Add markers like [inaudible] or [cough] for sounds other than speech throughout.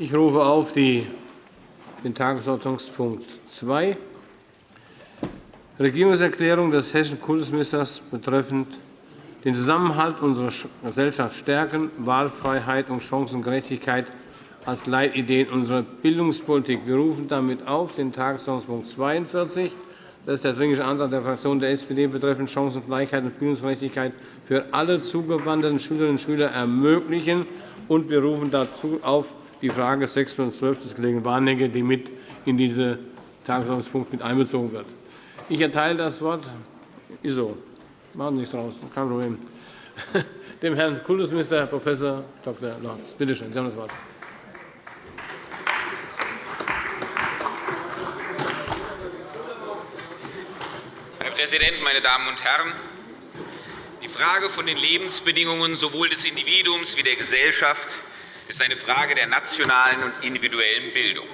Ich rufe auf die, den Tagesordnungspunkt 2, Regierungserklärung des hessischen Kultusministers betreffend den Zusammenhalt unserer Gesellschaft stärken, Wahlfreiheit und Chancengerechtigkeit als Leitideen unserer Bildungspolitik. Wir rufen damit auf den Tagesordnungspunkt 42. Das ist der Dringliche Antrag der Fraktion der SPD betreffend Chancengleichheit und Bildungsgerechtigkeit für alle zugewanderten Schülerinnen und Schüler ermöglichen. Wir rufen dazu auf die Frage 6 und 12 des Kollegen Warnecke, die mit in diesen Tagesordnungspunkt mit einbezogen wird. Ich erteile das Wort. Ist. Machen Sie nichts draus. Kein Problem. [laughs] Dem Herrn Kultusminister, Prof. Dr. Lorz. Bitte schön, Sie haben das Wort. Herr Präsident, meine Damen und Herren! Die Frage von den Lebensbedingungen sowohl des Individuums wie der Gesellschaft ist eine Frage der nationalen und individuellen Bildung.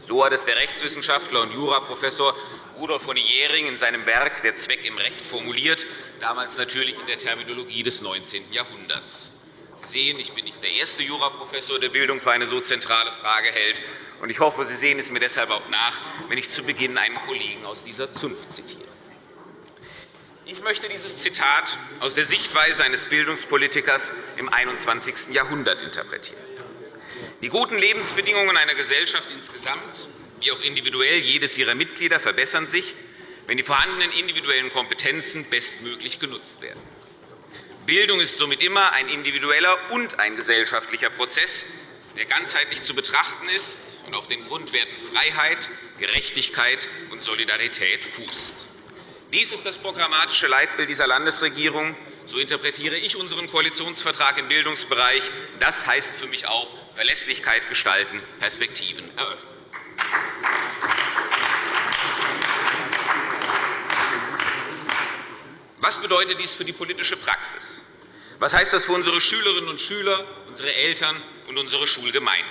So hat es der Rechtswissenschaftler und Juraprofessor Rudolf von Jähring in seinem Werk Der Zweck im Recht formuliert, damals natürlich in der Terminologie des 19. Jahrhunderts. Sie sehen, ich bin nicht der erste Juraprofessor, der Bildung für eine so zentrale Frage hält. Ich hoffe, Sie sehen es mir deshalb auch nach, wenn ich zu Beginn einen Kollegen aus dieser Zunft zitiere. Ich möchte dieses Zitat aus der Sichtweise eines Bildungspolitikers im 21. Jahrhundert interpretieren. Die guten Lebensbedingungen einer Gesellschaft insgesamt, wie auch individuell jedes ihrer Mitglieder, verbessern sich, wenn die vorhandenen individuellen Kompetenzen bestmöglich genutzt werden. Bildung ist somit immer ein individueller und ein gesellschaftlicher Prozess, der ganzheitlich zu betrachten ist und auf den Grundwerten Freiheit, Gerechtigkeit und Solidarität fußt. Dies ist das programmatische Leitbild dieser Landesregierung. So interpretiere ich unseren Koalitionsvertrag im Bildungsbereich. Das heißt für mich auch Verlässlichkeit gestalten, Perspektiven eröffnen. Was bedeutet dies für die politische Praxis? Was heißt das für unsere Schülerinnen und Schüler, unsere Eltern und unsere Schulgemeinden?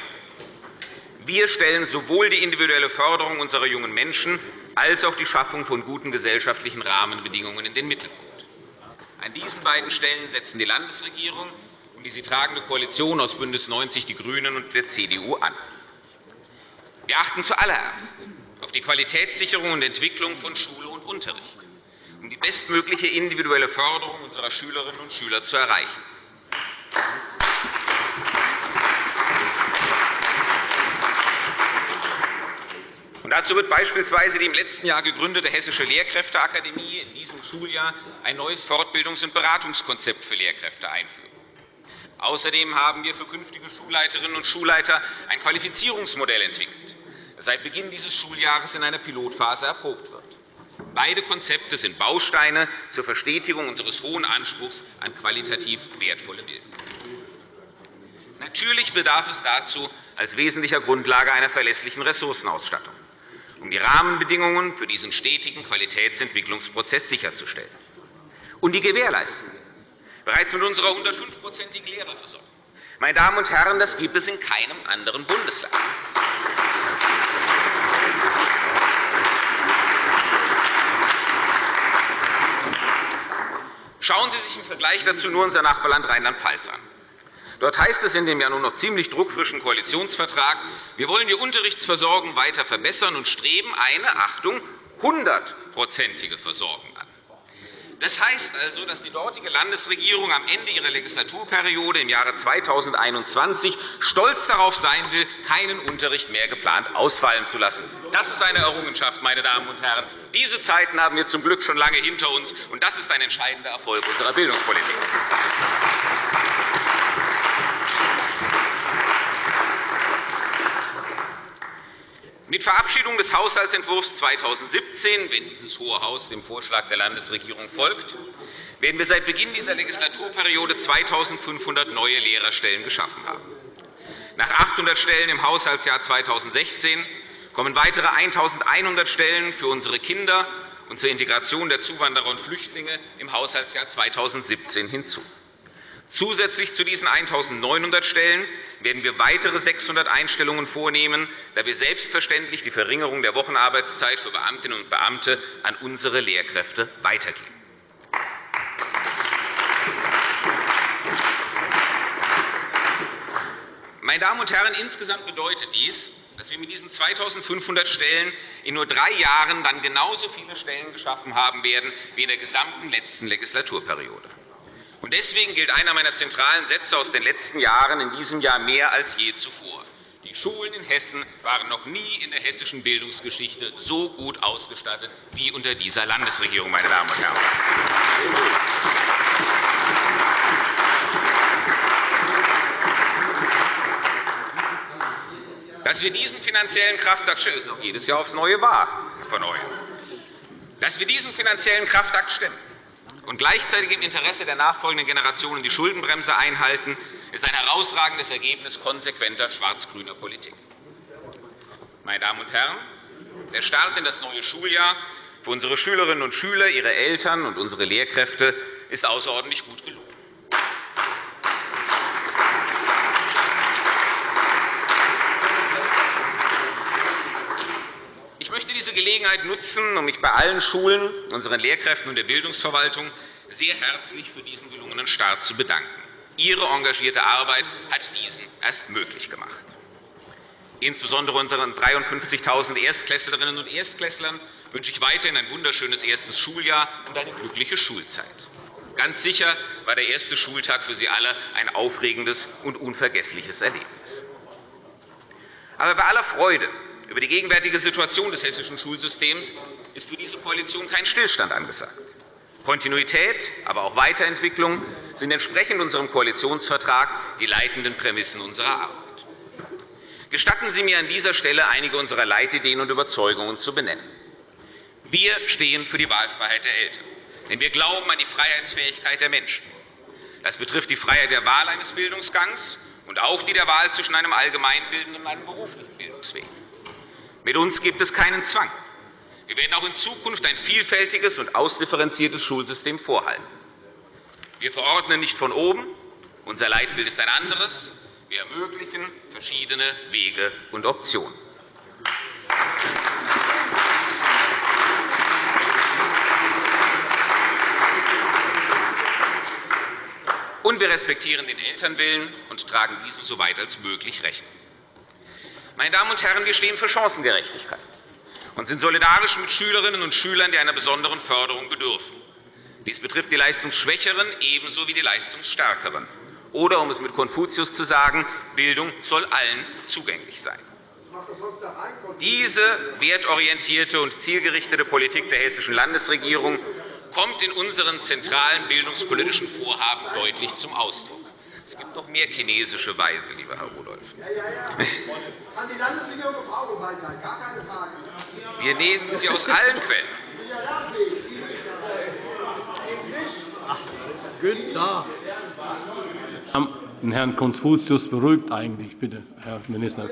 Wir stellen sowohl die individuelle Förderung unserer jungen Menschen als auch die Schaffung von guten gesellschaftlichen Rahmenbedingungen in den Mittelpunkt. An diesen beiden Stellen setzen die Landesregierung und die sie tragende Koalition aus BÜNDNIS 90 die GRÜNEN und der CDU an. Wir achten zuallererst auf die Qualitätssicherung und Entwicklung von Schule und Unterricht, um die bestmögliche individuelle Förderung unserer Schülerinnen und Schüler zu erreichen. Dazu wird beispielsweise die im letzten Jahr gegründete Hessische Lehrkräfteakademie in diesem Schuljahr ein neues Fortbildungs- und Beratungskonzept für Lehrkräfte einführen. Außerdem haben wir für künftige Schulleiterinnen und Schulleiter ein Qualifizierungsmodell entwickelt, das seit Beginn dieses Schuljahres in einer Pilotphase erprobt wird. Beide Konzepte sind Bausteine zur Verstetigung unseres hohen Anspruchs an qualitativ wertvolle Bildung. Natürlich bedarf es dazu als wesentlicher Grundlage einer verlässlichen Ressourcenausstattung um die Rahmenbedingungen für diesen stetigen Qualitätsentwicklungsprozess sicherzustellen und die gewährleisten. Bereits mit unserer 105-prozentigen Lehrerversorgung. Meine Damen und Herren, das gibt es in keinem anderen Bundesland. Schauen Sie sich im Vergleich dazu nur unser Nachbarland Rheinland-Pfalz an. Dort heißt es in dem ja nun noch ziemlich druckfrischen Koalitionsvertrag, wir wollen die Unterrichtsversorgung weiter verbessern und streben eine Achtung, 100-prozentige Versorgung an. Das heißt also, dass die dortige Landesregierung am Ende ihrer Legislaturperiode im Jahre 2021 stolz darauf sein will, keinen Unterricht mehr geplant ausfallen zu lassen. Das ist eine Errungenschaft, meine Damen und Herren. Diese Zeiten haben wir zum Glück schon lange hinter uns, und das ist ein entscheidender Erfolg unserer Bildungspolitik. Mit Verabschiedung des Haushaltsentwurfs 2017, wenn dieses Hohe Haus dem Vorschlag der Landesregierung folgt, werden wir seit Beginn dieser Legislaturperiode 2.500 neue Lehrerstellen geschaffen haben. Nach 800 Stellen im Haushaltsjahr 2016 kommen weitere 1.100 Stellen für unsere Kinder und zur Integration der Zuwanderer und Flüchtlinge im Haushaltsjahr 2017 hinzu. Zusätzlich zu diesen 1.900 Stellen werden wir weitere 600 Einstellungen vornehmen, da wir selbstverständlich die Verringerung der Wochenarbeitszeit für Beamtinnen und Beamte an unsere Lehrkräfte weitergeben. Meine Damen und Herren, insgesamt bedeutet dies, dass wir mit diesen 2.500 Stellen in nur drei Jahren dann genauso viele Stellen geschaffen haben werden wie in der gesamten letzten Legislaturperiode. Deswegen gilt einer meiner zentralen Sätze aus den letzten Jahren in diesem Jahr mehr als je zuvor. Die Schulen in Hessen waren noch nie in der hessischen Bildungsgeschichte so gut ausgestattet wie unter dieser Landesregierung. Meine Damen und Herren. Dass wir diesen finanziellen Kraftakt jedes Jahr aufs Neue wahr von euch. Dass wir diesen finanziellen Kraftakt stemmen und gleichzeitig im Interesse der nachfolgenden Generationen die Schuldenbremse einhalten, ist ein herausragendes Ergebnis konsequenter schwarz-grüner Politik. Meine Damen und Herren, der Start in das neue Schuljahr für unsere Schülerinnen und Schüler, ihre Eltern und unsere Lehrkräfte ist außerordentlich gut gelungen. Ich möchte diese Gelegenheit nutzen, um mich bei allen Schulen, unseren Lehrkräften und der Bildungsverwaltung sehr herzlich für diesen gelungenen Start zu bedanken. Ihre engagierte Arbeit hat diesen erst möglich gemacht. Insbesondere unseren 53.000 Erstklässlerinnen und Erstklässlern wünsche ich weiterhin ein wunderschönes erstes Schuljahr und eine glückliche Schulzeit. Ganz sicher war der erste Schultag für Sie alle ein aufregendes und unvergessliches Erlebnis. Aber bei aller Freude über die gegenwärtige Situation des hessischen Schulsystems ist für diese Koalition kein Stillstand angesagt. Kontinuität, aber auch Weiterentwicklung sind entsprechend unserem Koalitionsvertrag die leitenden Prämissen unserer Arbeit. Gestatten Sie mir an dieser Stelle einige unserer Leitideen und Überzeugungen zu benennen. Wir stehen für die Wahlfreiheit der Eltern, denn wir glauben an die Freiheitsfähigkeit der Menschen. Das betrifft die Freiheit der Wahl eines Bildungsgangs und auch die der Wahl zwischen einem allgemeinbildenden und einem beruflichen Bildungsweg. Mit uns gibt es keinen Zwang. Wir werden auch in Zukunft ein vielfältiges und ausdifferenziertes Schulsystem vorhalten. Wir verordnen nicht von oben. Unser Leitbild ist ein anderes. Wir ermöglichen verschiedene Wege und Optionen. Und wir respektieren den Elternwillen und tragen diesem so weit als möglich Rechnung. Meine Damen und Herren, wir stehen für Chancengerechtigkeit und sind solidarisch mit Schülerinnen und Schülern, die einer besonderen Förderung bedürfen. Dies betrifft die Leistungsschwächeren ebenso wie die Leistungsstärkeren. Oder, um es mit Konfuzius zu sagen, Bildung soll allen zugänglich sein. Diese wertorientierte und zielgerichtete Politik der hessischen Landesregierung kommt in unseren zentralen bildungspolitischen Vorhaben deutlich zum Ausdruck. Es gibt noch mehr chinesische Weise, lieber Herr Rudolph. Ja, ja, ja. Kann die Landesregierung auch sein? Gar keine Frage. Wir nehmen sie aus allen Quellen. Günther. Den Herrn Konfuzius beruhigt eigentlich, bitte, Herr Minister.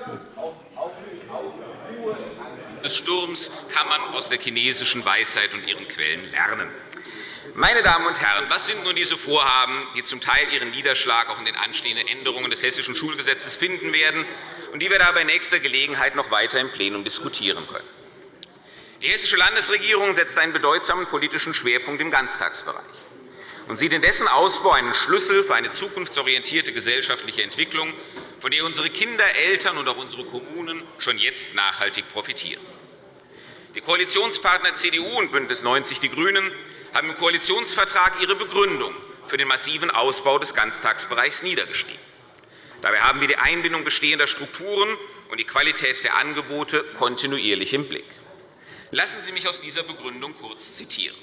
Des Sturms kann man aus der chinesischen Weisheit und ihren Quellen lernen. Meine Damen und Herren, was sind nun diese Vorhaben, die zum Teil ihren Niederschlag auch in den anstehenden Änderungen des Hessischen Schulgesetzes finden werden und die wir da bei nächster Gelegenheit noch weiter im Plenum diskutieren können? Die Hessische Landesregierung setzt einen bedeutsamen politischen Schwerpunkt im Ganztagsbereich und sieht in dessen Ausbau einen Schlüssel für eine zukunftsorientierte gesellschaftliche Entwicklung, von der unsere Kinder, Eltern und auch unsere Kommunen schon jetzt nachhaltig profitieren. Die Koalitionspartner CDU und BÜNDNIS 90 die GRÜNEN haben im Koalitionsvertrag ihre Begründung für den massiven Ausbau des Ganztagsbereichs niedergeschrieben. Dabei haben wir die Einbindung bestehender Strukturen und die Qualität der Angebote kontinuierlich im Blick. Lassen Sie mich aus dieser Begründung kurz zitieren.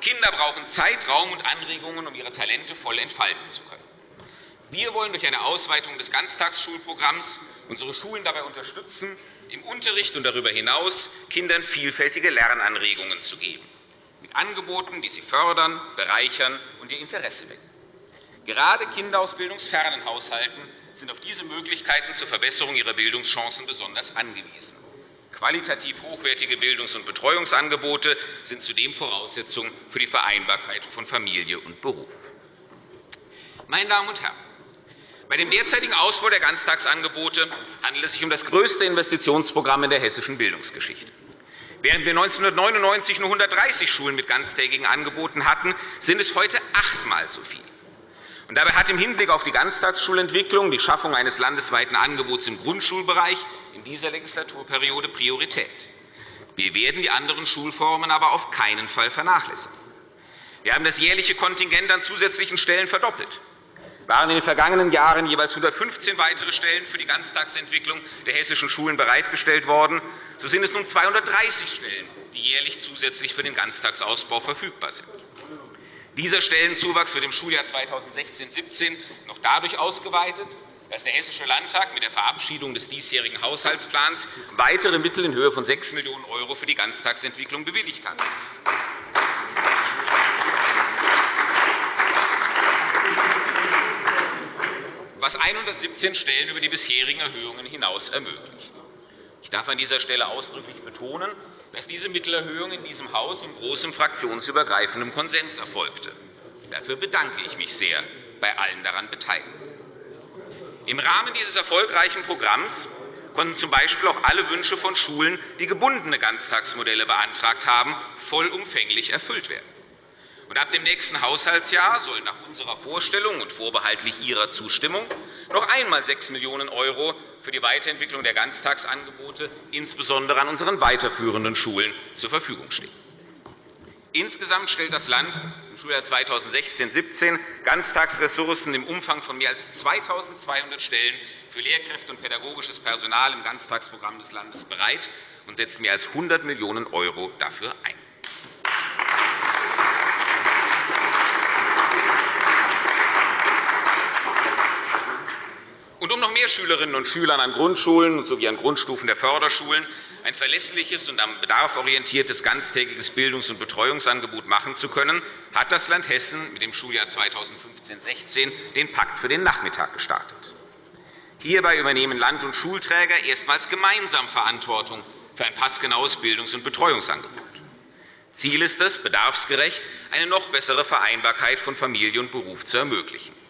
Kinder brauchen Zeit, Raum und Anregungen, um ihre Talente voll entfalten zu können. Wir wollen durch eine Ausweitung des Ganztagsschulprogramms unsere Schulen dabei unterstützen, im Unterricht und darüber hinaus Kindern vielfältige Lernanregungen zu geben Angeboten, die sie fördern, bereichern und ihr Interesse wecken. Gerade Kinder aus bildungsfernen Haushalten sind auf diese Möglichkeiten zur Verbesserung ihrer Bildungschancen besonders angewiesen. Qualitativ hochwertige Bildungs- und Betreuungsangebote sind zudem Voraussetzung für die Vereinbarkeit von Familie und Beruf. Meine Damen und Herren, bei dem derzeitigen Ausbau der Ganztagsangebote handelt es sich um das größte Investitionsprogramm in der hessischen Bildungsgeschichte. Während wir 1999 nur 130 Schulen mit ganztägigen Angeboten hatten, sind es heute achtmal so viele. Dabei hat im Hinblick auf die Ganztagsschulentwicklung die Schaffung eines landesweiten Angebots im Grundschulbereich in dieser Legislaturperiode Priorität. Wir werden die anderen Schulformen aber auf keinen Fall vernachlässigen. Wir haben das jährliche Kontingent an zusätzlichen Stellen verdoppelt waren in den vergangenen Jahren jeweils 115 weitere Stellen für die Ganztagsentwicklung der hessischen Schulen bereitgestellt worden. So sind es nun 230 Stellen, die jährlich zusätzlich für den Ganztagsausbau verfügbar sind. Dieser Stellenzuwachs wird im Schuljahr 2016-17 noch dadurch ausgeweitet, dass der Hessische Landtag mit der Verabschiedung des diesjährigen Haushaltsplans weitere Mittel in Höhe von 6 Millionen € für die Ganztagsentwicklung bewilligt hat. Was 117 Stellen über die bisherigen Erhöhungen hinaus ermöglicht. Ich darf an dieser Stelle ausdrücklich betonen, dass diese Mittelerhöhung in diesem Haus in großem fraktionsübergreifendem Konsens erfolgte. Dafür bedanke ich mich sehr bei allen daran Beteiligten. Im Rahmen dieses erfolgreichen Programms konnten z. B. auch alle Wünsche von Schulen, die gebundene Ganztagsmodelle beantragt haben, vollumfänglich erfüllt werden. Und ab dem nächsten Haushaltsjahr sollen nach unserer Vorstellung und vorbehaltlich Ihrer Zustimmung noch einmal 6 Millionen € für die Weiterentwicklung der Ganztagsangebote, insbesondere an unseren weiterführenden Schulen, zur Verfügung stehen. Insgesamt stellt das Land im Schuljahr 2016-17 Ganztagsressourcen im Umfang von mehr als 2.200 Stellen für Lehrkräfte und pädagogisches Personal im Ganztagsprogramm des Landes bereit und setzt mehr als 100 Millionen € dafür ein. Und um noch mehr Schülerinnen und Schülern an Grundschulen sowie an Grundstufen der Förderschulen ein verlässliches und am Bedarf orientiertes ganztägiges Bildungs- und Betreuungsangebot machen zu können, hat das Land Hessen mit dem Schuljahr 2015-16 den Pakt für den Nachmittag gestartet. Hierbei übernehmen Land- und Schulträger erstmals gemeinsam Verantwortung für ein passgenaues Bildungs- und Betreuungsangebot. Ziel ist es, bedarfsgerecht eine noch bessere Vereinbarkeit von Familie und Beruf zu ermöglichen.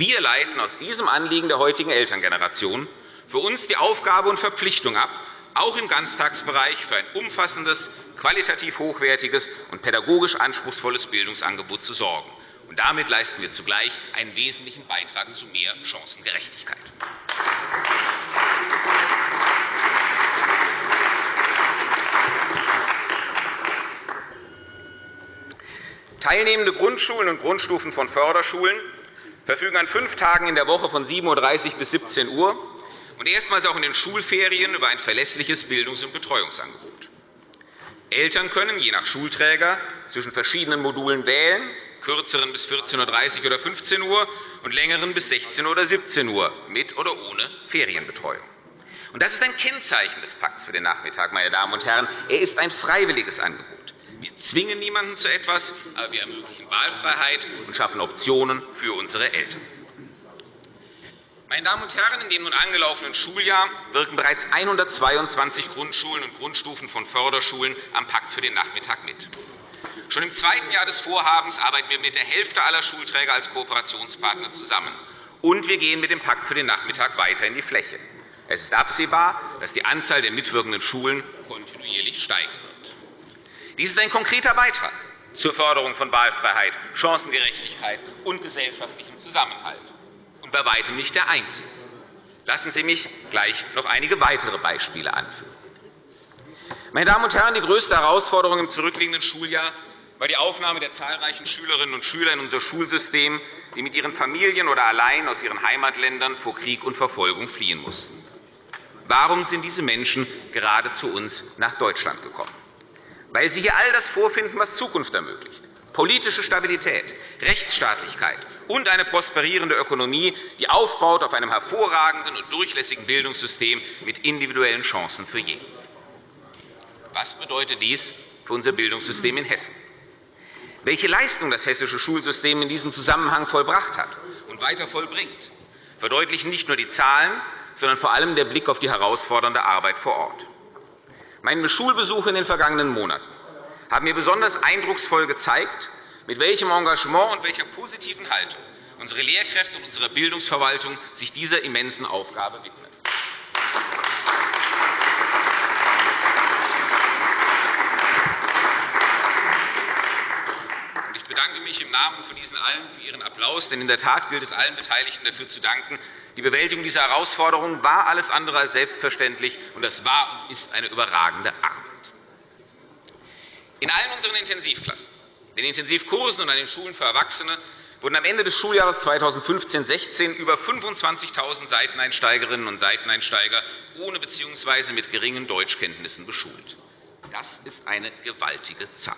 Wir leiten aus diesem Anliegen der heutigen Elterngeneration für uns die Aufgabe und Verpflichtung ab, auch im Ganztagsbereich für ein umfassendes, qualitativ hochwertiges und pädagogisch anspruchsvolles Bildungsangebot zu sorgen. Und damit leisten wir zugleich einen wesentlichen Beitrag zu mehr Chancengerechtigkeit. Teilnehmende Grundschulen und Grundstufen von Förderschulen verfügen an fünf Tagen in der Woche von 7.30 Uhr bis 17 Uhr und erstmals auch in den Schulferien über ein verlässliches Bildungs- und Betreuungsangebot. Eltern können je nach Schulträger zwischen verschiedenen Modulen wählen, kürzeren bis 14.30 Uhr oder 15 Uhr und längeren bis 16 Uhr oder 17 Uhr, mit oder ohne Ferienbetreuung. Das ist ein Kennzeichen des Pakts für den Nachmittag. Meine Damen und Herren. Er ist ein freiwilliges Angebot. Wir zwingen niemanden zu etwas, aber wir ermöglichen Wahlfreiheit und schaffen Optionen für unsere Eltern. Meine Damen und Herren, in dem nun angelaufenen Schuljahr wirken bereits 122 Grundschulen und Grundstufen von Förderschulen am Pakt für den Nachmittag mit. Schon im zweiten Jahr des Vorhabens arbeiten wir mit der Hälfte aller Schulträger als Kooperationspartner zusammen. Und wir gehen mit dem Pakt für den Nachmittag weiter in die Fläche. Es ist absehbar, dass die Anzahl der mitwirkenden Schulen kontinuierlich wird. Dies ist ein konkreter Beitrag zur Förderung von Wahlfreiheit, Chancengerechtigkeit und gesellschaftlichem Zusammenhalt und bei weitem nicht der einzige. Lassen Sie mich gleich noch einige weitere Beispiele anführen. Meine Damen und Herren, die größte Herausforderung im zurückliegenden Schuljahr war die Aufnahme der zahlreichen Schülerinnen und Schüler in unser Schulsystem, die mit ihren Familien oder allein aus ihren Heimatländern vor Krieg und Verfolgung fliehen mussten. Warum sind diese Menschen gerade zu uns nach Deutschland gekommen? Weil Sie hier all das vorfinden, was Zukunft ermöglicht. Politische Stabilität, Rechtsstaatlichkeit und eine prosperierende Ökonomie, die aufbaut auf einem hervorragenden und durchlässigen Bildungssystem mit individuellen Chancen für jeden. Was bedeutet dies für unser Bildungssystem in Hessen? Welche Leistung das hessische Schulsystem in diesem Zusammenhang vollbracht hat und weiter vollbringt, verdeutlichen nicht nur die Zahlen, sondern vor allem der Blick auf die herausfordernde Arbeit vor Ort. Meine Schulbesuche in den vergangenen Monaten haben mir besonders eindrucksvoll gezeigt, mit welchem Engagement und welcher positiven Haltung unsere Lehrkräfte und unsere Bildungsverwaltung sich dieser immensen Aufgabe widmen. Ich bedanke mich im Namen von diesen allen für Ihren Applaus, denn in der Tat gilt es allen Beteiligten dafür zu danken. Die Bewältigung dieser Herausforderungen war alles andere als selbstverständlich, und das war und ist eine überragende Arbeit. In allen unseren Intensivklassen, den Intensivkursen und an den Schulen für Erwachsene wurden am Ende des Schuljahres 2015-16 über 25.000 Seiteneinsteigerinnen und Seiteneinsteiger ohne bzw. mit geringen Deutschkenntnissen beschult. Das ist eine gewaltige Zahl.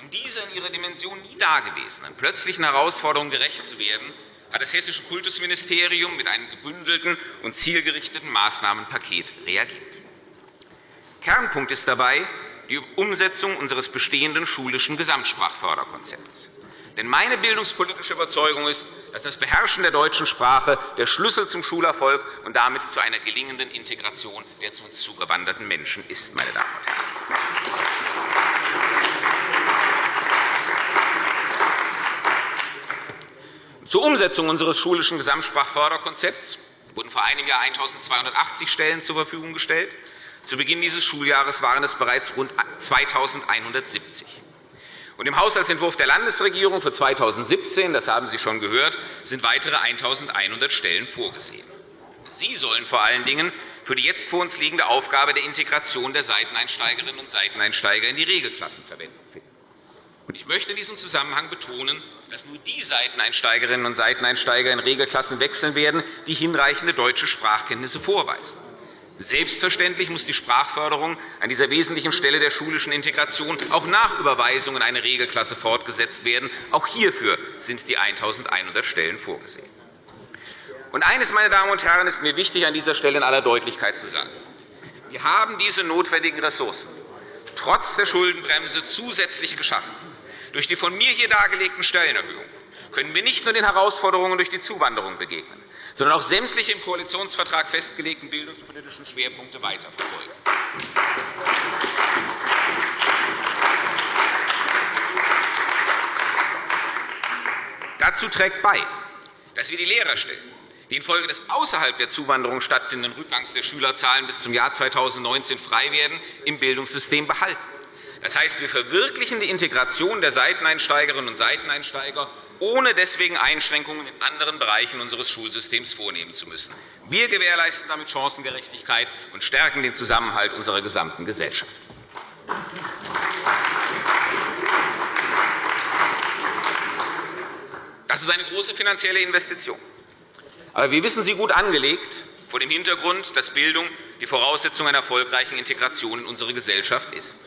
Um dieser in ihrer Dimension nie dagewesenen plötzlichen Herausforderungen gerecht zu werden, hat das Hessische Kultusministerium mit einem gebündelten und zielgerichteten Maßnahmenpaket reagiert. Kernpunkt ist dabei die Umsetzung unseres bestehenden schulischen Gesamtsprachförderkonzepts. Denn meine bildungspolitische Überzeugung ist, dass das Beherrschen der deutschen Sprache der Schlüssel zum Schulerfolg und damit zu einer gelingenden Integration der zu uns zugewanderten Menschen ist. Meine Damen und Herren. Zur Umsetzung unseres schulischen Gesamtsprachförderkonzepts wurden vor einem Jahr 1.280 Stellen zur Verfügung gestellt. Zu Beginn dieses Schuljahres waren es bereits rund 2.170. Und Im Haushaltsentwurf der Landesregierung für 2017, das haben Sie schon gehört, sind weitere 1.100 Stellen vorgesehen. Sie sollen vor allen Dingen für die jetzt vor uns liegende Aufgabe der Integration der Seiteneinsteigerinnen und Seiteneinsteiger in die Regelklassen Verwendung finden. Ich möchte in diesem Zusammenhang betonen, dass nur die Seiteneinsteigerinnen und Seiteneinsteiger in Regelklassen wechseln werden, die hinreichende deutsche Sprachkenntnisse vorweisen. Selbstverständlich muss die Sprachförderung an dieser wesentlichen Stelle der schulischen Integration auch nach Überweisung in eine Regelklasse fortgesetzt werden. Auch hierfür sind die 1.100 Stellen vorgesehen. Und eines, meine Damen und Herren, ist mir wichtig, an dieser Stelle in aller Deutlichkeit zu sagen. Wir haben diese notwendigen Ressourcen trotz der Schuldenbremse zusätzlich geschaffen. Durch die von mir hier dargelegten Stellenerhöhungen können wir nicht nur den Herausforderungen durch die Zuwanderung begegnen, sondern auch sämtliche im Koalitionsvertrag festgelegten bildungspolitischen Schwerpunkte weiterverfolgen. Dazu trägt bei, dass wir die Lehrerstellen, die infolge des außerhalb der Zuwanderung stattfindenden Rückgangs der Schülerzahlen bis zum Jahr 2019 frei werden, im Bildungssystem behalten. Das heißt, wir verwirklichen die Integration der Seiteneinsteigerinnen und Seiteneinsteiger, ohne deswegen Einschränkungen in anderen Bereichen unseres Schulsystems vornehmen zu müssen. Wir gewährleisten damit Chancengerechtigkeit und stärken den Zusammenhalt unserer gesamten Gesellschaft. Das ist eine große finanzielle Investition. Aber wir wissen sie gut angelegt, vor dem Hintergrund, dass Bildung die Voraussetzung einer erfolgreichen Integration in unsere Gesellschaft ist.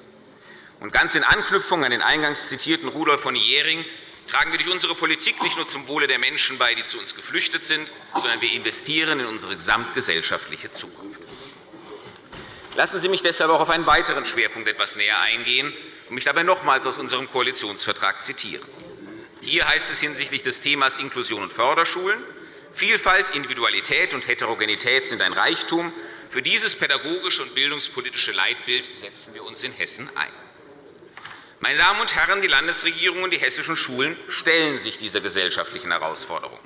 Und ganz in Anknüpfung an den eingangs zitierten Rudolf von Jhering tragen wir durch unsere Politik nicht nur zum Wohle der Menschen bei, die zu uns geflüchtet sind, sondern wir investieren in unsere gesamtgesellschaftliche Zukunft. Lassen Sie mich deshalb auch auf einen weiteren Schwerpunkt etwas näher eingehen und mich dabei nochmals aus unserem Koalitionsvertrag zitieren. Hier heißt es hinsichtlich des Themas Inklusion und Förderschulen, Vielfalt, Individualität und Heterogenität sind ein Reichtum. Für dieses pädagogische und bildungspolitische Leitbild setzen wir uns in Hessen ein. Meine Damen und Herren, die Landesregierung und die hessischen Schulen stellen sich dieser gesellschaftlichen Herausforderung.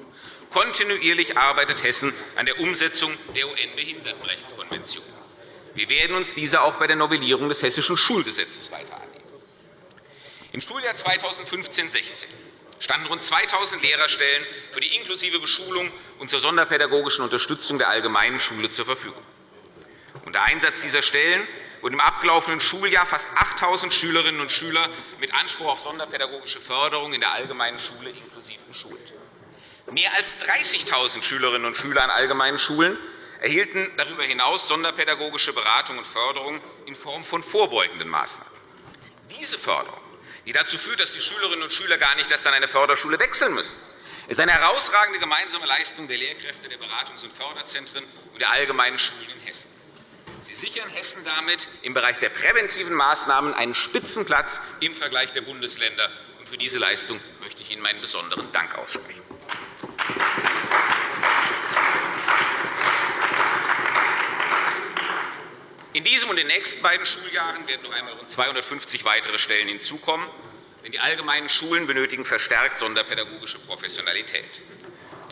Kontinuierlich arbeitet Hessen an der Umsetzung der UN-Behindertenrechtskonvention. Wir werden uns dieser auch bei der Novellierung des Hessischen Schulgesetzes weiter annehmen. Im Schuljahr 2015-16 standen rund 2.000 Lehrerstellen für die inklusive Beschulung und zur sonderpädagogischen Unterstützung der allgemeinen Schule zur Verfügung. Unter Einsatz dieser Stellen wurden im abgelaufenen Schuljahr fast 8.000 Schülerinnen und Schüler mit Anspruch auf sonderpädagogische Förderung in der allgemeinen Schule inklusiv beschult. Mehr als 30.000 Schülerinnen und Schüler an allgemeinen Schulen erhielten darüber hinaus sonderpädagogische Beratung und Förderung in Form von vorbeugenden Maßnahmen. Diese Förderung, die dazu führt, dass die Schülerinnen und Schüler gar nicht erst an eine Förderschule wechseln müssen, ist eine herausragende gemeinsame Leistung der Lehrkräfte der Beratungs- und Förderzentren und der allgemeinen Schulen in Hessen. Sie sichern Hessen damit im Bereich der präventiven Maßnahmen einen Spitzenplatz im Vergleich der Bundesländer. Für diese Leistung möchte ich Ihnen meinen besonderen Dank aussprechen. In diesem und den nächsten beiden Schuljahren werden noch einmal rund 250 weitere Stellen hinzukommen. Denn die allgemeinen Schulen benötigen verstärkt sonderpädagogische Professionalität.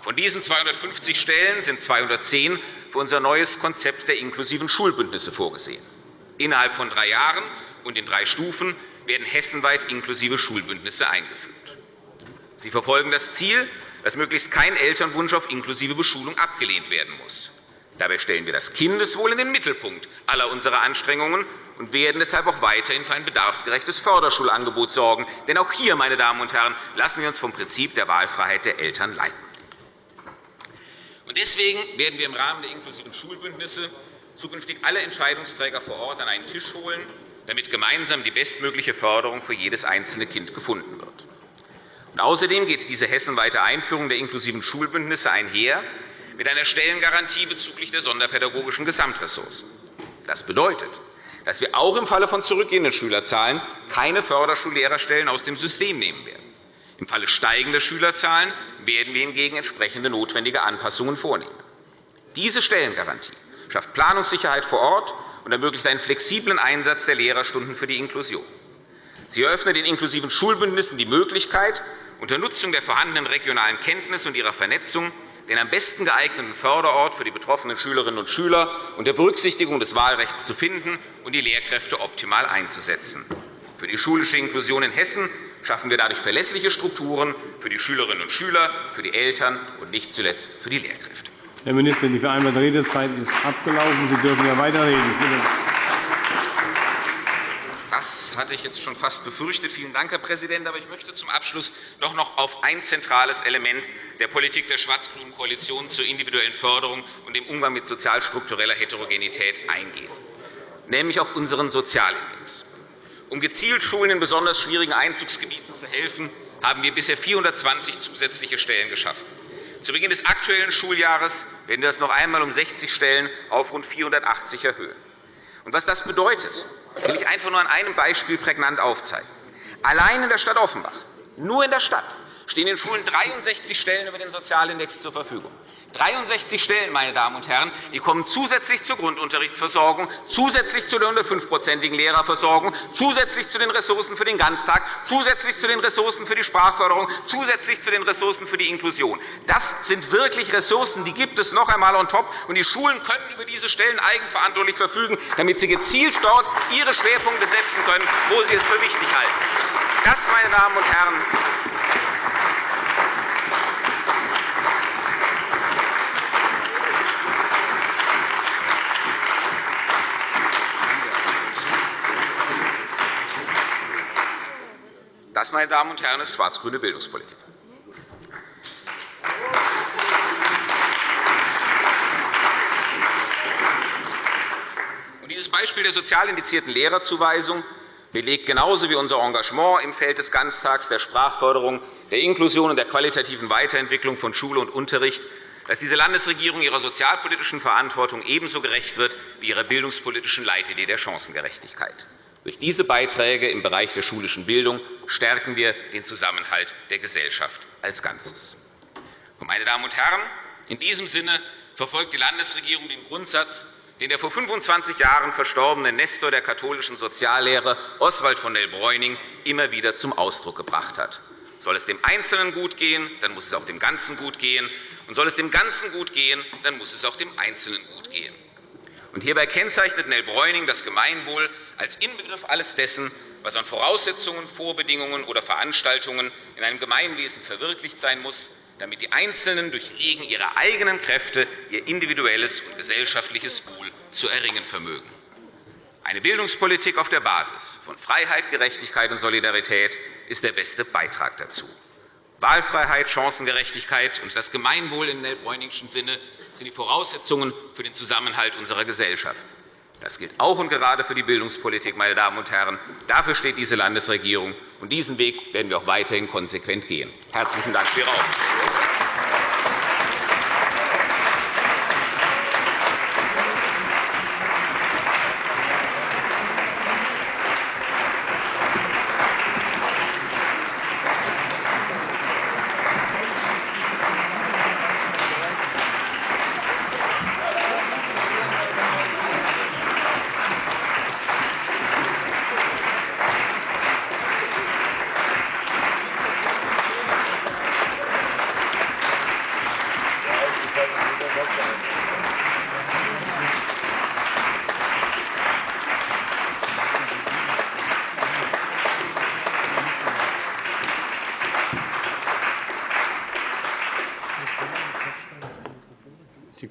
Von diesen 250 Stellen sind 210 für unser neues Konzept der inklusiven Schulbündnisse vorgesehen. Innerhalb von drei Jahren und in drei Stufen werden hessenweit inklusive Schulbündnisse eingeführt. Sie verfolgen das Ziel, dass möglichst kein Elternwunsch auf inklusive Beschulung abgelehnt werden muss. Dabei stellen wir das Kindeswohl in den Mittelpunkt aller unserer Anstrengungen und werden deshalb auch weiterhin für ein bedarfsgerechtes Förderschulangebot sorgen. Denn auch hier, meine Damen und Herren, lassen wir uns vom Prinzip der Wahlfreiheit der Eltern leiten. Deswegen werden wir im Rahmen der inklusiven Schulbündnisse zukünftig alle Entscheidungsträger vor Ort an einen Tisch holen, damit gemeinsam die bestmögliche Förderung für jedes einzelne Kind gefunden wird. außerdem geht diese hessenweite Einführung der inklusiven Schulbündnisse einher mit einer Stellengarantie bezüglich der sonderpädagogischen Gesamtressourcen. Das bedeutet, dass wir auch im Falle von zurückgehenden Schülerzahlen keine Förderschullehrerstellen aus dem System nehmen werden. Im Falle steigender Schülerzahlen werden wir hingegen entsprechende notwendige Anpassungen vornehmen. Diese Stellengarantie schafft Planungssicherheit vor Ort und ermöglicht einen flexiblen Einsatz der Lehrerstunden für die Inklusion. Sie eröffnet den inklusiven Schulbündnissen die Möglichkeit, unter Nutzung der vorhandenen regionalen Kenntnisse und ihrer Vernetzung den am besten geeigneten Förderort für die betroffenen Schülerinnen und Schüler unter Berücksichtigung des Wahlrechts zu finden und die Lehrkräfte optimal einzusetzen. Für die schulische Inklusion in Hessen schaffen wir dadurch verlässliche Strukturen für die Schülerinnen und Schüler, für die Eltern und nicht zuletzt für die Lehrkräfte. Herr Minister, die vereinbarte Redezeit ist abgelaufen. Sie dürfen ja weiterreden. Das hatte ich jetzt schon fast befürchtet. Vielen Dank, Herr Präsident. Aber ich möchte zum Abschluss doch noch auf ein zentrales Element der Politik der schwarz-grünen Koalition zur individuellen Förderung und dem Umgang mit sozialstruktureller Heterogenität eingehen, nämlich auf unseren Sozialindex. Um gezielt Schulen in besonders schwierigen Einzugsgebieten zu helfen, haben wir bisher 420 zusätzliche Stellen geschaffen. Zu Beginn des aktuellen Schuljahres werden wir das noch einmal um 60 Stellen auf rund 480 erhöhen. was das bedeutet, will ich einfach nur an einem Beispiel prägnant aufzeigen. Allein in der Stadt Offenbach, nur in der Stadt, stehen den Schulen 63 Stellen über den Sozialindex zur Verfügung. 63 Stellen, meine Damen und Herren, die kommen zusätzlich zur Grundunterrichtsversorgung, zusätzlich zu der 105-prozentigen Lehrerversorgung, zusätzlich zu den Ressourcen für den Ganztag, zusätzlich zu den Ressourcen für die Sprachförderung, zusätzlich zu den Ressourcen für die Inklusion. Das sind wirklich Ressourcen, die gibt es noch einmal on top, und die Schulen können über diese Stellen eigenverantwortlich verfügen, damit sie gezielt dort ihre Schwerpunkte setzen können, wo sie es für wichtig halten. Das, meine Damen und Herren, Das, meine Damen und Herren, ist schwarz-grüne Bildungspolitik. Dieses Beispiel der sozial indizierten Lehrerzuweisung belegt genauso wie unser Engagement im Feld des Ganztags, der Sprachförderung, der Inklusion und der qualitativen Weiterentwicklung von Schule und Unterricht, dass diese Landesregierung ihrer sozialpolitischen Verantwortung ebenso gerecht wird wie ihrer bildungspolitischen Leitidee der Chancengerechtigkeit. Durch diese Beiträge im Bereich der schulischen Bildung stärken wir den Zusammenhalt der Gesellschaft als Ganzes. Meine Damen und Herren, in diesem Sinne verfolgt die Landesregierung den Grundsatz, den der vor 25 Jahren verstorbene Nestor der katholischen Soziallehre Oswald von Nell-Bräuning immer wieder zum Ausdruck gebracht hat. Soll es dem Einzelnen gut gehen, dann muss es auch dem Ganzen gut gehen. Und soll es dem Ganzen gut gehen, dann muss es auch dem Einzelnen gut gehen. Und hierbei kennzeichnet Nell Bräuning das Gemeinwohl als Inbegriff alles dessen, was an Voraussetzungen, Vorbedingungen oder Veranstaltungen in einem Gemeinwesen verwirklicht sein muss, damit die Einzelnen durch Regen ihrer eigenen Kräfte ihr individuelles und gesellschaftliches Wohl zu erringen vermögen. Eine Bildungspolitik auf der Basis von Freiheit, Gerechtigkeit und Solidarität ist der beste Beitrag dazu. Wahlfreiheit, Chancengerechtigkeit und das Gemeinwohl im Nell-Bräuningschen Sinne sind die Voraussetzungen für den Zusammenhalt unserer Gesellschaft. Das gilt auch und gerade für die Bildungspolitik. Meine Damen und Herren. Dafür steht diese Landesregierung. und Diesen Weg werden wir auch weiterhin konsequent gehen. – Herzlichen Dank für Ihre Aufmerksamkeit.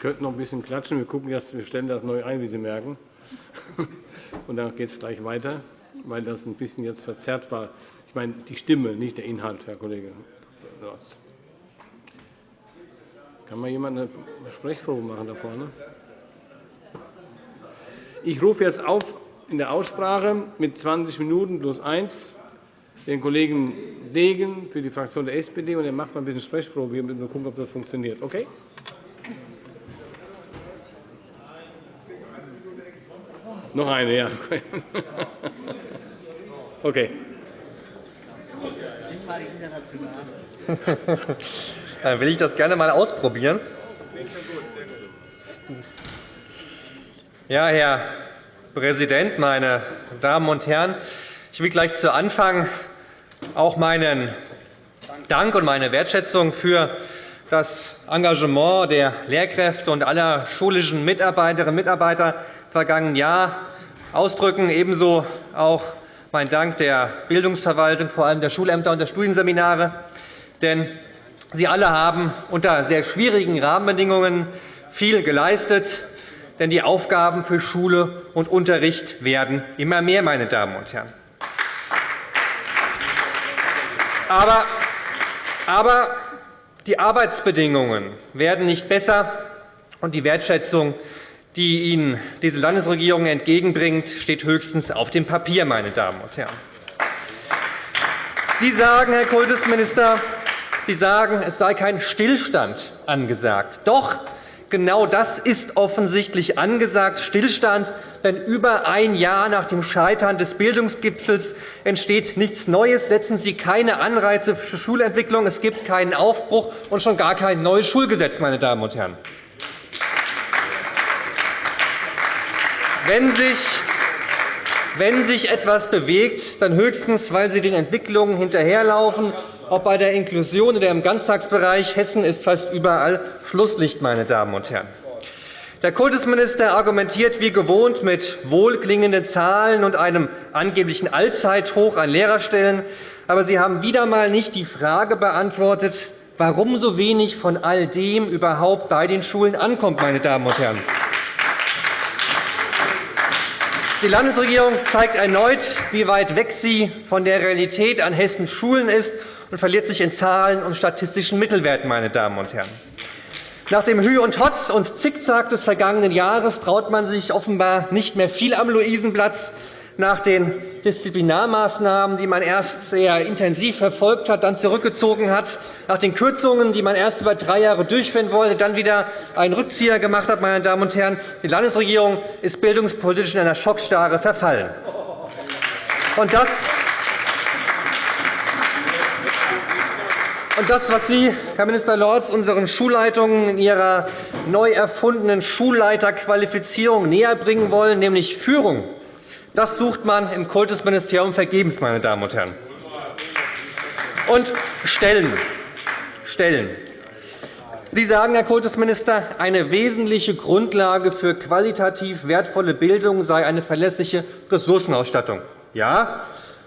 Könnten noch ein bisschen klatschen. Wir, gucken wir stellen das neu ein, wie Sie merken. [laughs] Und dann geht es gleich weiter, weil das ein bisschen jetzt verzerrt war. Ich meine die Stimme, nicht der Inhalt, Herr Kollege. Kann mal jemand eine Sprechprobe machen da vorne? Ich rufe jetzt auf in der Aussprache mit 20 Minuten plus 1 den Kollegen Degen für die Fraktion der SPD, und er macht mal ein bisschen Sprechprobe. Wir müssen gucken, ob das funktioniert. Okay? Noch eine, ja. Okay. [laughs] Dann will ich das gerne einmal ausprobieren. Ja, Herr Präsident, meine Damen und Herren! Ich will gleich zu Anfang auch meinen Dank und meine Wertschätzung für das Engagement der Lehrkräfte und aller schulischen Mitarbeiterinnen und Mitarbeiter vergangenen Jahr ausdrücken, ebenso auch mein Dank der Bildungsverwaltung, vor allem der Schulämter und der Studienseminare. Denn Sie alle haben unter sehr schwierigen Rahmenbedingungen viel geleistet. Denn die Aufgaben für Schule und Unterricht werden immer mehr. Meine Damen und Herren. Aber, aber die Arbeitsbedingungen werden nicht besser, und die Wertschätzung, die Ihnen diese Landesregierung entgegenbringt, steht höchstens auf dem Papier. Meine Damen und Herren. Sie sagen, Herr Kultusminister, Sie sagen, es sei kein Stillstand angesagt. Doch, Genau das ist offensichtlich angesagt, Stillstand. Denn über ein Jahr nach dem Scheitern des Bildungsgipfels entsteht nichts Neues. Setzen Sie keine Anreize für Schulentwicklung. Es gibt keinen Aufbruch und schon gar kein neues Schulgesetz. Meine Damen und Herren. Wenn sich wenn sich etwas bewegt, dann höchstens, weil Sie den Entwicklungen hinterherlaufen ob bei der Inklusion oder im Ganztagsbereich. Hessen ist fast überall Schlusslicht. Meine Damen und Herren. Der Kultusminister argumentiert wie gewohnt mit wohlklingenden Zahlen und einem angeblichen Allzeithoch an Lehrerstellen. Aber Sie haben wieder einmal nicht die Frage beantwortet, warum so wenig von all dem überhaupt bei den Schulen ankommt. Meine Damen und Herren. Die Landesregierung zeigt erneut, wie weit weg sie von der Realität an Hessens Schulen ist und verliert sich in Zahlen und statistischen Mittelwerten. Meine Damen und Herren. Nach dem Hü und Hotz und Zickzack des vergangenen Jahres traut man sich offenbar nicht mehr viel am Luisenplatz. Nach den Disziplinarmaßnahmen, die man erst sehr intensiv verfolgt hat, dann zurückgezogen hat, nach den Kürzungen, die man erst über drei Jahre durchführen wollte, dann wieder einen Rückzieher gemacht hat, meine Damen und Herren, die Landesregierung ist bildungspolitisch in einer Schockstarre verfallen. Und das Und das, was Sie, Herr Minister Lorz, unseren Schulleitungen in ihrer neu erfundenen Schulleiterqualifizierung näherbringen wollen, nämlich Führung, das sucht man im Kultusministerium vergebens. Meine Damen und Herren. Und Stellen. Stellen. Sie sagen, Herr Kultusminister, eine wesentliche Grundlage für qualitativ wertvolle Bildung sei eine verlässliche Ressourcenausstattung. Ja,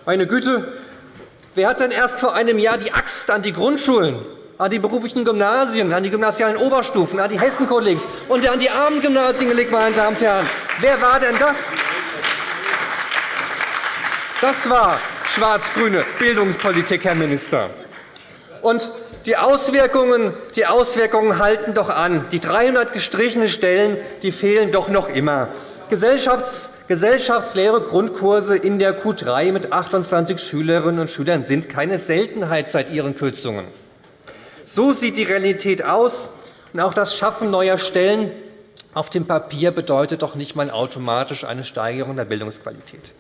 meine Güte, Wer hat denn erst vor einem Jahr die Axt an die Grundschulen, an die beruflichen Gymnasien, an die gymnasialen Oberstufen, an die Hessenkollegs und an die armen Gymnasien gelegt, meine Damen und Herren? Wer war denn das? Das war schwarz-grüne Bildungspolitik, Herr Minister. Und die Auswirkungen, die Auswirkungen halten doch an. Die 300 gestrichenen Stellen die fehlen doch noch immer. Gesellschafts Gesellschaftslehre Grundkurse in der Q 3 mit 28 Schülerinnen und Schülern sind keine Seltenheit seit ihren Kürzungen. So sieht die Realität aus. Und auch das Schaffen neuer Stellen auf dem Papier bedeutet doch nicht einmal automatisch eine Steigerung der Bildungsqualität.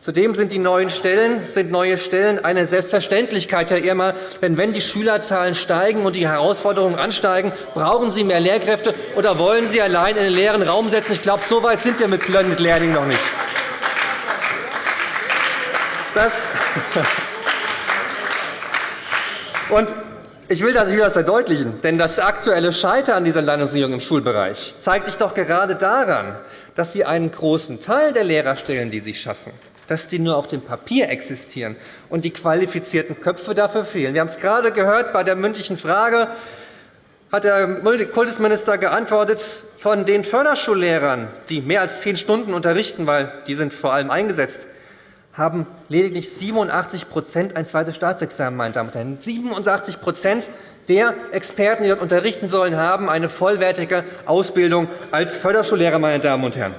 Zudem sind die neuen Stellen, sind neue Stellen eine Selbstverständlichkeit, Herr Irmer. Denn wenn die Schülerzahlen steigen und die Herausforderungen ansteigen, brauchen Sie mehr Lehrkräfte, oder wollen Sie allein in den leeren Raum setzen? Ich glaube, so weit sind wir mit Blended Learning noch nicht. Das [laughs] und ich will das, verdeutlichen, denn das aktuelle Scheitern dieser Landesregierung im Schulbereich zeigt sich doch gerade daran, dass Sie einen großen Teil der Lehrerstellen, die Sie schaffen, dass die nur auf dem Papier existieren und die qualifizierten Köpfe dafür fehlen. Wir haben es gerade gehört bei der mündlichen Frage. hat der Kultusminister geantwortet, von den Förderschullehrern, die mehr als zehn Stunden unterrichten, weil die sind vor allem eingesetzt, haben lediglich 87% ein zweites Staatsexamen. Meine Damen und Herren. 87% der Experten, die dort unterrichten sollen, haben eine vollwertige Ausbildung als Förderschullehrer. Meine Damen und Herren.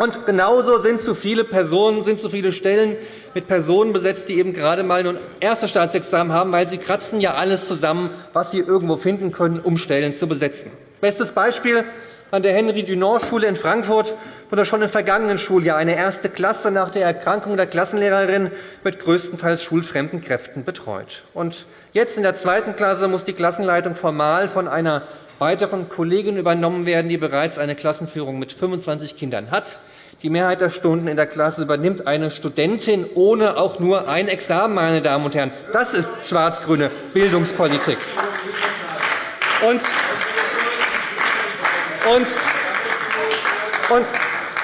Und genauso sind zu viele Personen, sind zu viele Stellen mit Personen besetzt, die eben gerade einmal ein erstes Staatsexamen haben, weil sie kratzen ja alles zusammen, was sie irgendwo finden können, um Stellen zu besetzen. Bestes Beispiel an der Henry-Dunant-Schule in Frankfurt wurde schon im vergangenen Schuljahr eine erste Klasse nach der Erkrankung der Klassenlehrerin mit größtenteils schulfremden Kräften betreut. Und jetzt in der zweiten Klasse muss die Klassenleitung formal von einer weiteren Kollegin übernommen werden, die bereits eine Klassenführung mit 25 Kindern hat. Die Mehrheit der Stunden in der Klasse übernimmt eine Studentin ohne auch nur ein Examen. Meine Damen und Herren. Das ist schwarz-grüne Bildungspolitik. Und und, und,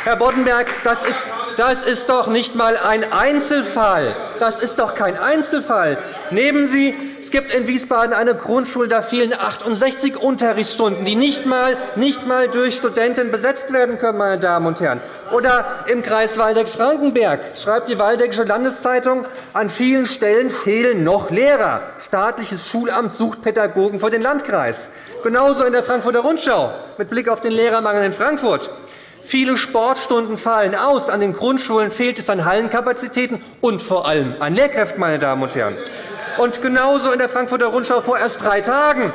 Herr Boddenberg, das ist, das ist doch nicht einmal ein Einzelfall. Das ist doch kein Einzelfall. Nehmen Sie es gibt in Wiesbaden eine Grundschule, da fehlen 68 Unterrichtsstunden, die nicht einmal, nicht einmal durch Studenten besetzt werden können. Meine Damen und Herren. Oder im Kreis Waldeck-Frankenberg schreibt die Waldeckische Landeszeitung, an vielen Stellen fehlen noch Lehrer. Staatliches Schulamt sucht Pädagogen für den Landkreis. Genauso in der Frankfurter Rundschau mit Blick auf den Lehrermangel in Frankfurt. Viele Sportstunden fallen aus. An den Grundschulen fehlt es an Hallenkapazitäten und vor allem an Lehrkräften. Meine Damen und Herren. Und genauso in der Frankfurter Rundschau vor erst drei Tagen.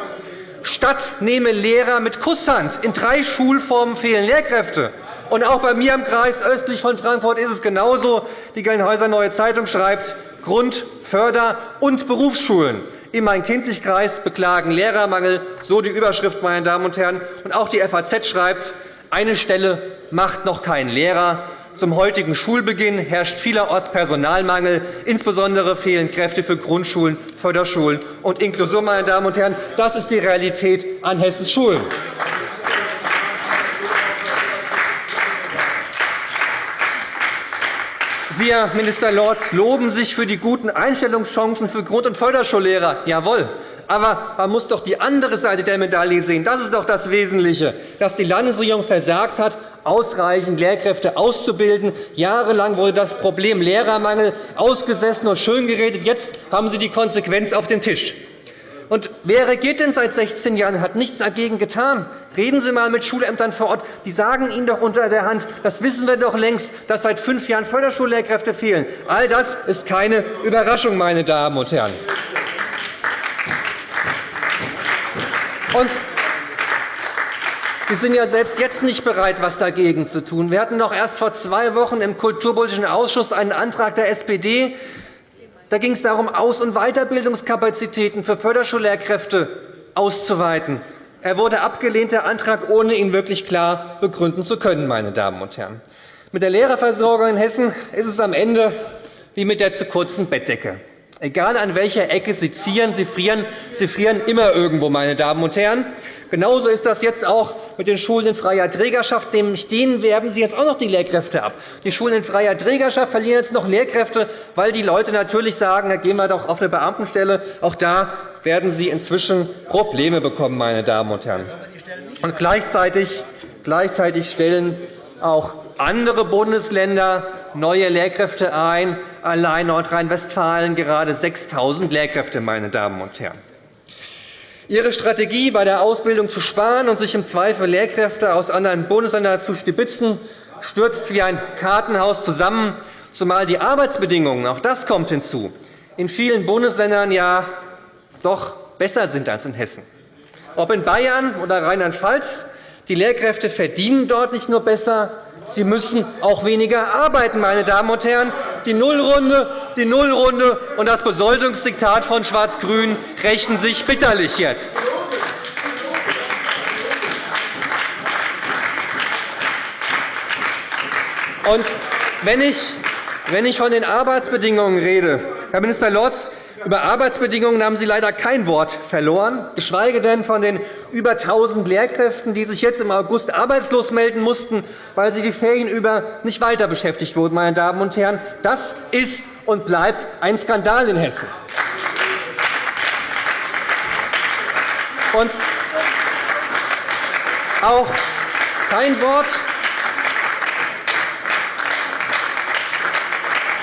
Stadt nehme Lehrer mit Kusshand. In drei Schulformen fehlen Lehrkräfte. Und auch bei mir im Kreis östlich von Frankfurt ist es genauso. Die Gelnhäuser Neue Zeitung schreibt, Grund-, Förder- und Berufsschulen im Main-Kinzig-Kreis beklagen Lehrermangel, so die Überschrift, meine Damen und Herren. Und auch die FAZ schreibt, eine Stelle macht noch keinen Lehrer. Zum heutigen Schulbeginn herrscht vielerorts Personalmangel. Insbesondere fehlen Kräfte für Grundschulen, Förderschulen und Inklusion. Meine Damen und Herren. Das ist die Realität an Hessens Schulen. Sie, Herr Minister Lorz, loben sich für die guten Einstellungschancen für Grund- und Förderschullehrer. Jawohl. Aber man muss doch die andere Seite der Medaille sehen. Das ist doch das Wesentliche, dass die Landesregierung versagt hat, ausreichend Lehrkräfte auszubilden. Jahrelang wurde das Problem Lehrermangel ausgesessen und schöngeredet. Jetzt haben Sie die Konsequenz auf dem Tisch. Und wer regiert denn seit 16 Jahren und hat nichts dagegen getan? Reden Sie einmal mit Schulämtern vor Ort. Die sagen Ihnen doch unter der Hand, das wissen wir doch längst, dass seit fünf Jahren Förderschullehrkräfte fehlen. All das ist keine Überraschung, meine Damen und Herren. Und Sie sind ja selbst jetzt nicht bereit, etwas dagegen zu tun. Wir hatten noch erst vor zwei Wochen im Kulturpolitischen Ausschuss einen Antrag der SPD. Da ging es darum, Aus- und Weiterbildungskapazitäten für Förderschullehrkräfte auszuweiten. Er wurde abgelehnt, der Antrag, ohne ihn wirklich klar begründen zu können. Meine Damen und Herren. Mit der Lehrerversorgung in Hessen ist es am Ende wie mit der zu kurzen Bettdecke. Egal an welcher Ecke Sie zieren, Sie frieren, Sie frieren immer irgendwo, meine Damen und Herren. Genauso ist das jetzt auch mit den Schulen in freier Trägerschaft. Denen werben Sie jetzt auch noch die Lehrkräfte ab. Die Schulen in freier Trägerschaft verlieren jetzt noch Lehrkräfte, weil die Leute natürlich sagen, da gehen wir doch auf eine Beamtenstelle. Auch da werden Sie inzwischen Probleme bekommen, meine Damen und Herren. Und gleichzeitig, gleichzeitig stellen auch andere Bundesländer neue Lehrkräfte ein, allein Nordrhein-Westfalen gerade 6.000 Lehrkräfte. Meine Damen und Herren. Ihre Strategie, bei der Ausbildung zu sparen und sich im Zweifel Lehrkräfte aus anderen Bundesländern zu stibitzen, stürzt wie ein Kartenhaus zusammen, zumal die Arbeitsbedingungen, auch das kommt hinzu, in vielen Bundesländern ja doch besser sind als in Hessen. Ob in Bayern oder Rheinland-Pfalz, die Lehrkräfte verdienen dort nicht nur besser, Sie müssen auch weniger arbeiten, meine Damen und Herren. Die Nullrunde, die Nullrunde und das Besoldungsdiktat von Schwarz-Grün rächen sich bitterlich jetzt. Und wenn ich, wenn ich von den Arbeitsbedingungen rede, Herr Minister Lorz, über Arbeitsbedingungen haben Sie leider kein Wort verloren, geschweige denn von den über 1.000 Lehrkräften, die sich jetzt im August arbeitslos melden mussten, weil sie die Ferien über nicht weiter beschäftigt wurden. Meine Damen und Herren. Das ist und bleibt ein Skandal in Hessen. Und auch kein Wort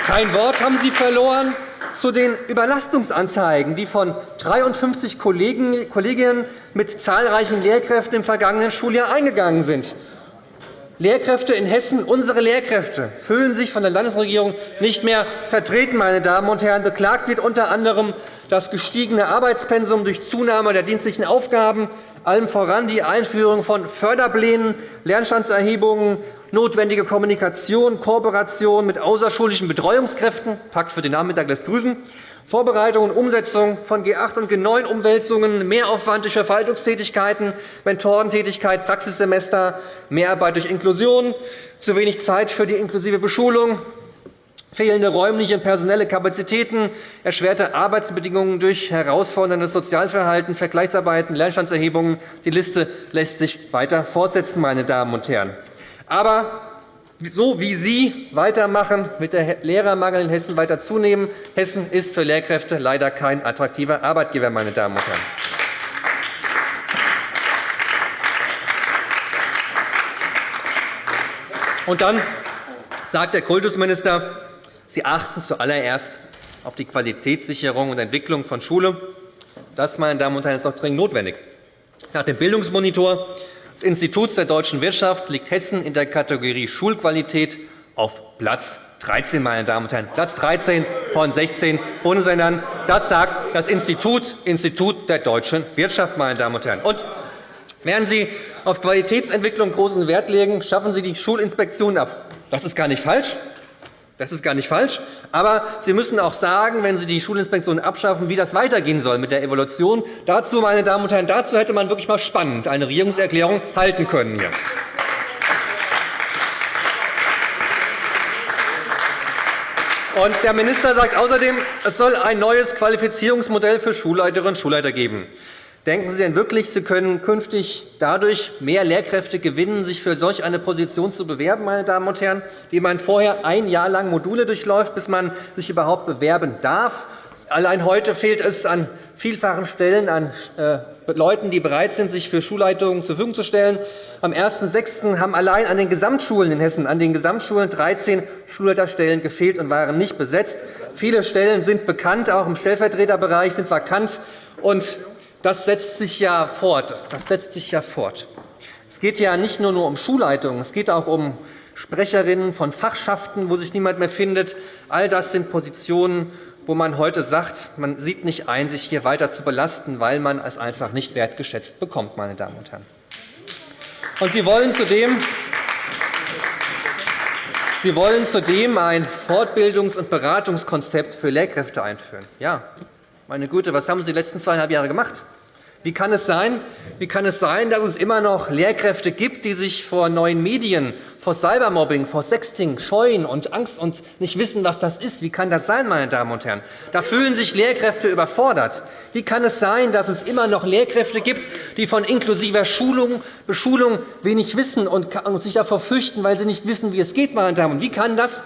Kein Wort haben Sie verloren zu den Überlastungsanzeigen, die von 53 Kolleginnen mit zahlreichen Lehrkräften im vergangenen Schuljahr eingegangen sind. Lehrkräfte in Hessen, unsere Lehrkräfte, fühlen sich von der Landesregierung nicht mehr vertreten. Meine Damen und Herren. Beklagt wird unter anderem das gestiegene Arbeitspensum durch Zunahme der dienstlichen Aufgaben, allem voran die Einführung von Förderplänen, Lernstandserhebungen, notwendige Kommunikation, Kooperation mit außerschulischen Betreuungskräften, Pakt für den Nachmittag lässt grüßen, Vorbereitung und Umsetzung von G8 und G9-Umwälzungen, Mehraufwand durch Verwaltungstätigkeiten, Mentorentätigkeit, Praxissemester, Mehrarbeit durch Inklusion, zu wenig Zeit für die inklusive Beschulung, fehlende räumliche und personelle Kapazitäten, erschwerte Arbeitsbedingungen durch herausforderndes Sozialverhalten, Vergleichsarbeiten, Lernstandserhebungen. Die Liste lässt sich weiter fortsetzen. Meine Damen und Herren. Aber so wie Sie weitermachen, mit der Lehrermangel in Hessen weiter zunehmen, Hessen ist für Lehrkräfte leider kein attraktiver Arbeitgeber. Meine Damen und Herren. Und dann sagt der Kultusminister, Sie achten zuallererst auf die Qualitätssicherung und Entwicklung von Schule. Das, meine Damen und Herren, ist doch dringend notwendig. Nach dem Bildungsmonitor des Instituts der deutschen Wirtschaft liegt Hessen in der Kategorie Schulqualität auf Platz 13, meine Damen und Herren. Platz 13 von 16 Bundesländern. Das sagt das Institut, Institut der deutschen Wirtschaft. Meine Damen und Herren. Und während Sie auf Qualitätsentwicklung großen Wert legen, schaffen Sie die Schulinspektionen ab. Das ist gar nicht falsch. Das ist gar nicht falsch. Aber Sie müssen auch sagen, wenn Sie die Schulinspektion abschaffen, wie das weitergehen soll mit der Evaluation. Dazu, meine Damen und Herren, dazu hätte man wirklich mal spannend eine Regierungserklärung halten können. Hier. Und der Minister sagt außerdem, es soll ein neues Qualifizierungsmodell für Schulleiterinnen und Schulleiter geben. Denken Sie denn wirklich, Sie können künftig dadurch mehr Lehrkräfte gewinnen, sich für solch eine Position zu bewerben, meine Damen und Herren, die man vorher ein Jahr lang Module durchläuft, bis man sich überhaupt bewerben darf? Allein heute fehlt es an vielfachen Stellen an äh, Leuten, die bereit sind, sich für Schulleitungen zur Verfügung zu stellen. Am 1.6. haben allein an den Gesamtschulen in Hessen an den Gesamtschulen 13 Schulleiterstellen gefehlt und waren nicht besetzt. Viele Stellen sind bekannt, auch im Stellvertreterbereich sind vakant. Und das setzt sich ja fort. Das setzt sich ja fort. Es geht ja nicht nur um Schulleitungen, es geht auch um Sprecherinnen von Fachschaften, wo sich niemand mehr findet. All das sind Positionen, wo man heute sagt, man sieht nicht ein, sich hier weiter zu belasten, weil man es einfach nicht wertgeschätzt bekommt. Meine Damen und Herren. Und Sie wollen zudem Sie wollen zudem ein Fortbildungs- und Beratungskonzept für Lehrkräfte einführen. Ja, meine Güte, was haben Sie die letzten zweieinhalb Jahre gemacht? Wie kann, es sein, wie kann es sein, dass es immer noch Lehrkräfte gibt, die sich vor neuen Medien, vor Cybermobbing, vor Sexting scheuen und Angst und nicht wissen, was das ist? Wie kann das sein, meine Damen und Herren? Da fühlen sich Lehrkräfte überfordert. Wie kann es sein, dass es immer noch Lehrkräfte gibt, die von inklusiver Schulung, Beschulung wenig wissen und sich davor fürchten, weil sie nicht wissen, wie es geht? Meine Damen. Und wie kann das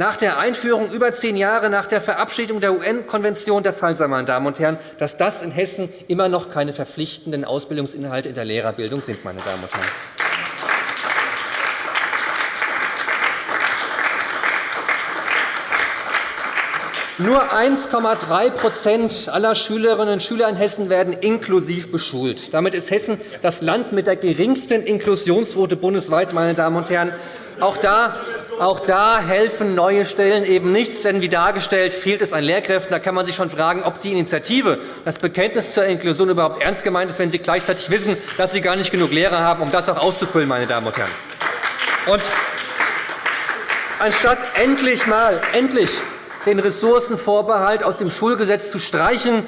nach der Einführung über zehn Jahre nach der Verabschiedung der UN-Konvention der Fall sein, meine Damen und Herren, dass das in Hessen immer noch keine verpflichtenden Ausbildungsinhalte in der Lehrerbildung sind. Meine Damen und Herren. Nur 1,3% aller Schülerinnen und Schüler in Hessen werden inklusiv beschult. Damit ist Hessen das Land mit der geringsten Inklusionsquote bundesweit. Meine Damen und Herren. Auch da auch da helfen neue Stellen eben nichts, denn wie dargestellt fehlt es an Lehrkräften. Da kann man sich schon fragen, ob die Initiative, das Bekenntnis zur Inklusion überhaupt ernst gemeint ist, wenn Sie gleichzeitig wissen, dass Sie gar nicht genug Lehrer haben, um das auch auszufüllen. Meine Damen und Herren. Und anstatt endlich mal endlich den Ressourcenvorbehalt aus dem Schulgesetz zu streichen,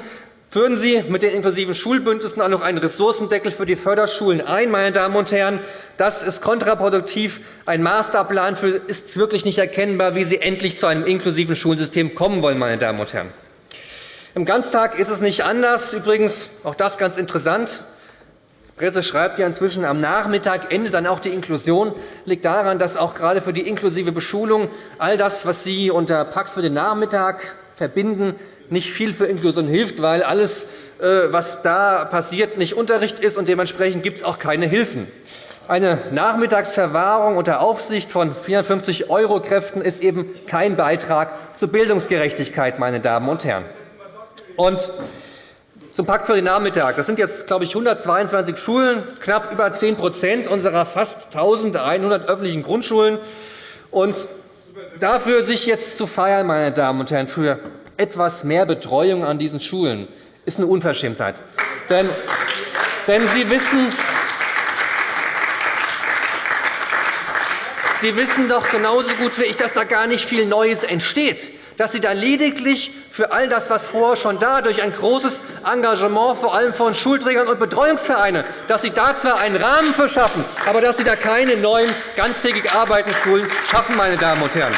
Führen Sie mit den inklusiven Schulbündnissen auch noch einen Ressourcendeckel für die Förderschulen ein. Meine Damen und Herren. Das ist kontraproduktiv. Ein Masterplan ist wirklich nicht erkennbar, wie Sie endlich zu einem inklusiven Schulsystem kommen wollen. Meine Damen und Herren. Im Ganztag ist es nicht anders. Übrigens, auch das ganz interessant. Die Presse schreibt ja inzwischen, am Nachmittag endet dann auch die Inklusion. Das liegt daran, dass auch gerade für die inklusive Beschulung all das, was Sie unter Pakt für den Nachmittag verbinden, nicht viel für Inklusion hilft, weil alles, äh, was da passiert, nicht Unterricht ist, und dementsprechend gibt es auch keine Hilfen. Eine Nachmittagsverwahrung unter Aufsicht von 450 Euro-Kräften ist eben kein Beitrag zur Bildungsgerechtigkeit, meine Damen und Herren. Und zum Pakt für den Nachmittag. Das sind jetzt, glaube ich, 122 Schulen, knapp über 10% unserer fast 1.100 öffentlichen Grundschulen. Und dafür sich jetzt zu feiern, meine Damen und Herren, für etwas mehr Betreuung an diesen Schulen, ist eine Unverschämtheit. Denn, denn Sie wissen, Sie wissen doch genauso gut wie ich, dass da gar nicht viel Neues entsteht dass Sie da lediglich für all das, was vorher schon da, durch ein großes Engagement vor allem von Schulträgern und Betreuungsvereinen, dass Sie da zwar einen Rahmen verschaffen, aber dass Sie da keine neuen ganztägig arbeitenden Schulen schaffen, meine Damen und Herren.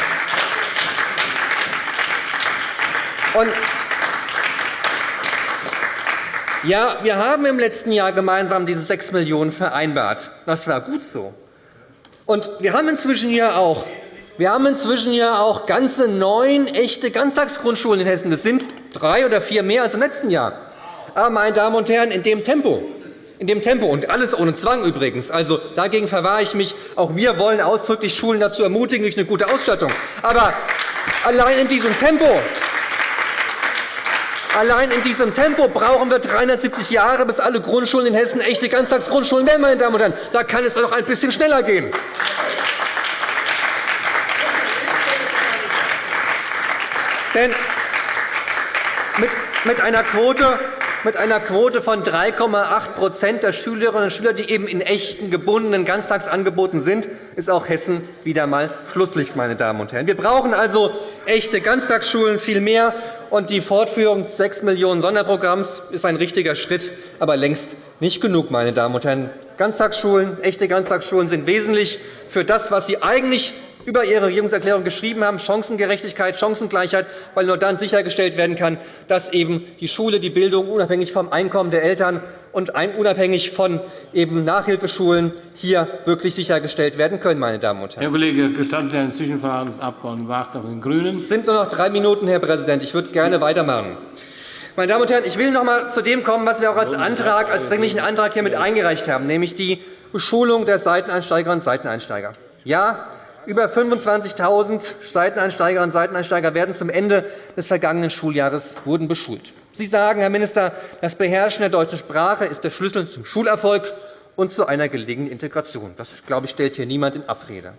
Und ja, wir haben im letzten Jahr gemeinsam diese 6 Millionen € vereinbart. Das war gut so. Und wir haben inzwischen hier auch wir haben inzwischen ja auch ganze neun echte Ganztagsgrundschulen in Hessen. Das sind drei oder vier mehr als im letzten Jahr. Aber, meine Damen und Herren, in dem Tempo, in dem Tempo und alles ohne Zwang übrigens. Also, dagegen verwahre ich mich. Auch wir wollen ausdrücklich Schulen dazu ermutigen durch eine gute Ausstattung. Aber allein in diesem Tempo Allein in diesem Tempo brauchen wir 370 Jahre, bis alle Grundschulen in Hessen echte Ganztagsgrundschulen werden. Meine Damen und Herren. Da kann es doch ein bisschen schneller gehen. Denn mit einer Quote mit einer Quote von 3,8% der Schülerinnen und Schüler, die eben in echten gebundenen Ganztagsangeboten sind, ist auch Hessen wieder einmal Schlusslicht. Meine Damen und Herren. Wir brauchen also echte Ganztagsschulen viel mehr. Und die Fortführung des 6 Millionen Sonderprogramms ist ein richtiger Schritt, aber längst nicht genug. Meine Damen und Herren. Ganztagsschulen, echte Ganztagsschulen sind wesentlich für das, was Sie eigentlich über Ihre Regierungserklärung geschrieben haben, Chancengerechtigkeit, Chancengleichheit, weil nur dann sichergestellt werden kann, dass eben die Schule, die Bildung unabhängig vom Einkommen der Eltern und unabhängig von eben Nachhilfeschulen hier wirklich sichergestellt werden können. Meine Damen und Herren. Herr Kollege, gestatten Sie ein Zwischenfragen des Abg. Wagner von den GRÜNEN? Es sind nur noch drei Minuten, Herr Präsident. Ich würde gerne weitermachen. Meine Damen und Herren, ich will noch einmal zu dem kommen, was wir auch als, Antrag, als dringlichen Antrag hier mit eingereicht haben, nämlich die Beschulung der Seiteneinsteigerinnen und Seiteneinsteiger. Ja, über 25.000 Seiteneinsteigerinnen und Seiteneinsteiger werden zum Ende des vergangenen Schuljahres wurden beschult. Sie sagen, Herr Minister, das Beherrschen der deutschen Sprache ist der Schlüssel zum Schulerfolg und zu einer gelingenden Integration. Das glaube ich, stellt hier niemand in Abrede.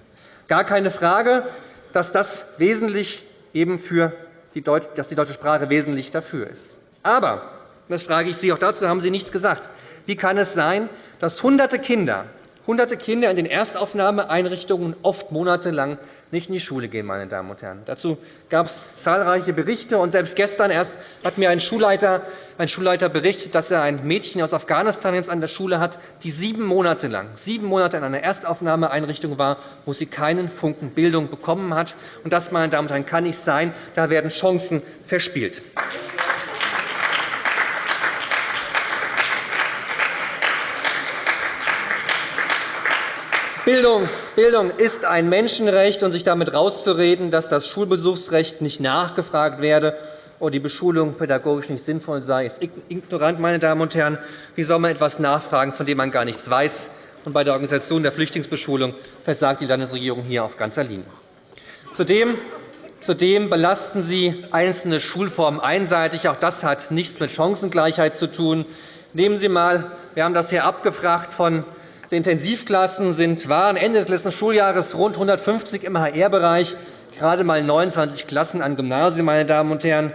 Gar keine Frage, dass das wesentlich eben für die, dass die deutsche Sprache wesentlich dafür ist. Aber, das frage ich Sie, auch dazu haben Sie nichts gesagt, wie kann es sein, dass Hunderte Kinder Hunderte Kinder in den Erstaufnahmeeinrichtungen oft monatelang nicht in die Schule gehen. Meine Damen und Herren. Dazu gab es zahlreiche Berichte. Und selbst gestern erst hat mir ein Schulleiter, ein Schulleiter berichtet, dass er ein Mädchen aus Afghanistan jetzt an der Schule hat, die sieben Monate lang sieben Monate in einer Erstaufnahmeeinrichtung war, wo sie keinen Funken Bildung bekommen hat. Und das, meine Damen und Herren, kann nicht sein. Da werden Chancen verspielt. Bildung, Bildung ist ein Menschenrecht, und sich damit rauszureden, dass das Schulbesuchsrecht nicht nachgefragt werde oder die Beschulung pädagogisch nicht sinnvoll sei, ist ignorant. Meine Damen und Herren. Wie soll man etwas nachfragen, von dem man gar nichts weiß? Und bei der Organisation der Flüchtlingsbeschulung versagt die Landesregierung hier auf ganzer Linie. Zudem Zudem belasten Sie einzelne Schulformen einseitig. Auch das hat nichts mit Chancengleichheit zu tun. Nehmen Sie einmal, wir haben das hier abgefragt von die Intensivklassen sind, waren Ende des letzten Schuljahres rund 150 im HR-Bereich, gerade einmal 29 Klassen an Gymnasien, meine Damen und Herren,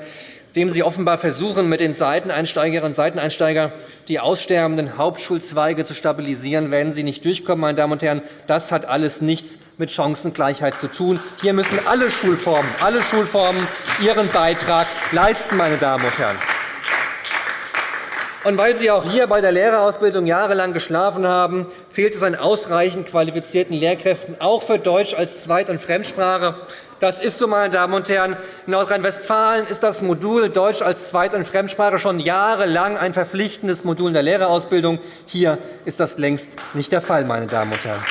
dem Sie offenbar versuchen, mit den Seiteneinsteigerinnen und Seiteneinsteigern die aussterbenden Hauptschulzweige zu stabilisieren, werden Sie nicht durchkommen. Meine Damen und Herren. Das hat alles nichts mit Chancengleichheit zu tun. Hier müssen alle Schulformen, alle Schulformen ihren Beitrag leisten. Meine Damen und Herren. Und weil Sie auch hier bei der Lehrerausbildung jahrelang geschlafen haben, fehlt es an ausreichend qualifizierten Lehrkräften, auch für Deutsch als Zweit- und Fremdsprache. Das ist so, meine Damen und Herren. In Nordrhein-Westfalen ist das Modul Deutsch als Zweit- und Fremdsprache schon jahrelang ein verpflichtendes Modul in der Lehrerausbildung. Hier ist das längst nicht der Fall. Meine Damen und Herren.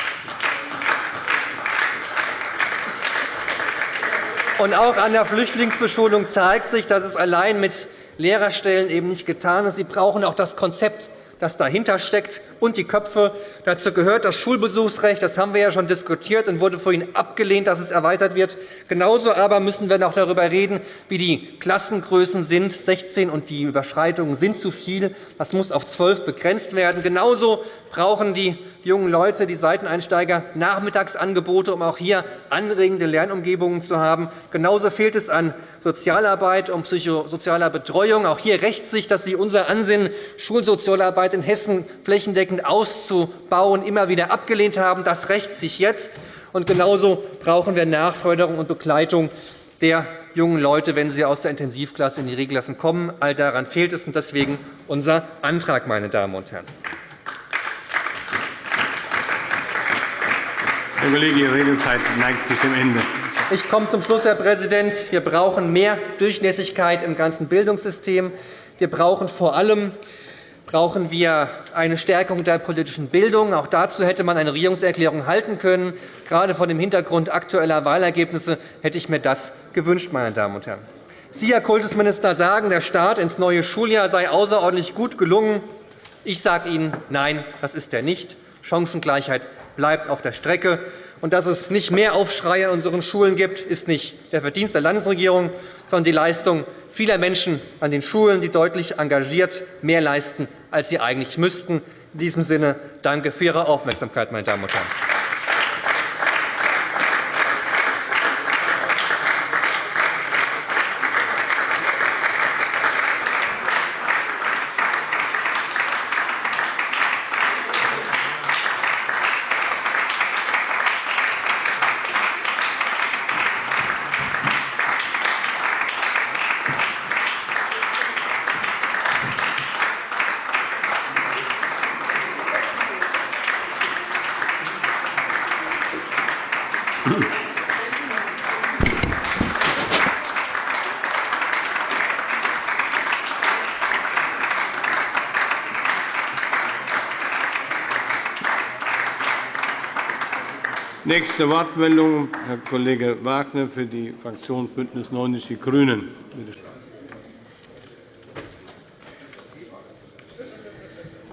Und auch an der Flüchtlingsbeschulung zeigt sich, dass es allein mit Lehrerstellen eben nicht getan ist. Sie brauchen auch das Konzept das dahinter steckt, und die Köpfe. Dazu gehört das Schulbesuchsrecht. Das haben wir ja schon diskutiert und wurde vorhin abgelehnt, dass es erweitert wird. Genauso aber müssen wir noch darüber reden, wie die Klassengrößen sind. 16 und die Überschreitungen sind zu viel. Das muss auf 12 begrenzt werden. Genauso brauchen die jungen Leute, die Seiteneinsteiger, Nachmittagsangebote, um auch hier anregende Lernumgebungen zu haben. Genauso fehlt es an Sozialarbeit und psychosozialer Betreuung. Auch hier rächt sich, dass Sie unser Ansinnen, Schulsozialarbeit in Hessen flächendeckend auszubauen, immer wieder abgelehnt haben. Das rächt sich jetzt. Und genauso brauchen wir Nachförderung und Begleitung der jungen Leute, wenn sie aus der Intensivklasse in die Regelklassen kommen. All daran fehlt es, und deswegen unser Antrag, meine Damen und Herren. Herr Kollege, Ihre Redezeit neigt sich dem Ende. Ich komme zum Schluss, Herr Präsident. Wir brauchen mehr Durchlässigkeit im ganzen Bildungssystem. Wir brauchen vor allem brauchen wir eine Stärkung der politischen Bildung. Auch dazu hätte man eine Regierungserklärung halten können. Gerade vor dem Hintergrund aktueller Wahlergebnisse hätte ich mir das gewünscht. Meine Damen und Herren. Sie, Herr Kultusminister, sagen, der Start ins neue Schuljahr sei außerordentlich gut gelungen. Ich sage Ihnen, nein, das ist er nicht. Chancengleichheit bleibt auf der Strecke. Und dass es nicht mehr Aufschrei an unseren Schulen gibt, ist nicht der Verdienst der Landesregierung, sondern die Leistung vieler Menschen an den Schulen, die deutlich engagiert mehr leisten, als sie eigentlich müssten. In diesem Sinne danke für Ihre Aufmerksamkeit, meine Damen und Herren. Nächste Wortmeldung, Herr Kollege Wagner für die Fraktion BÜNDNIS 90 die GRÜNEN.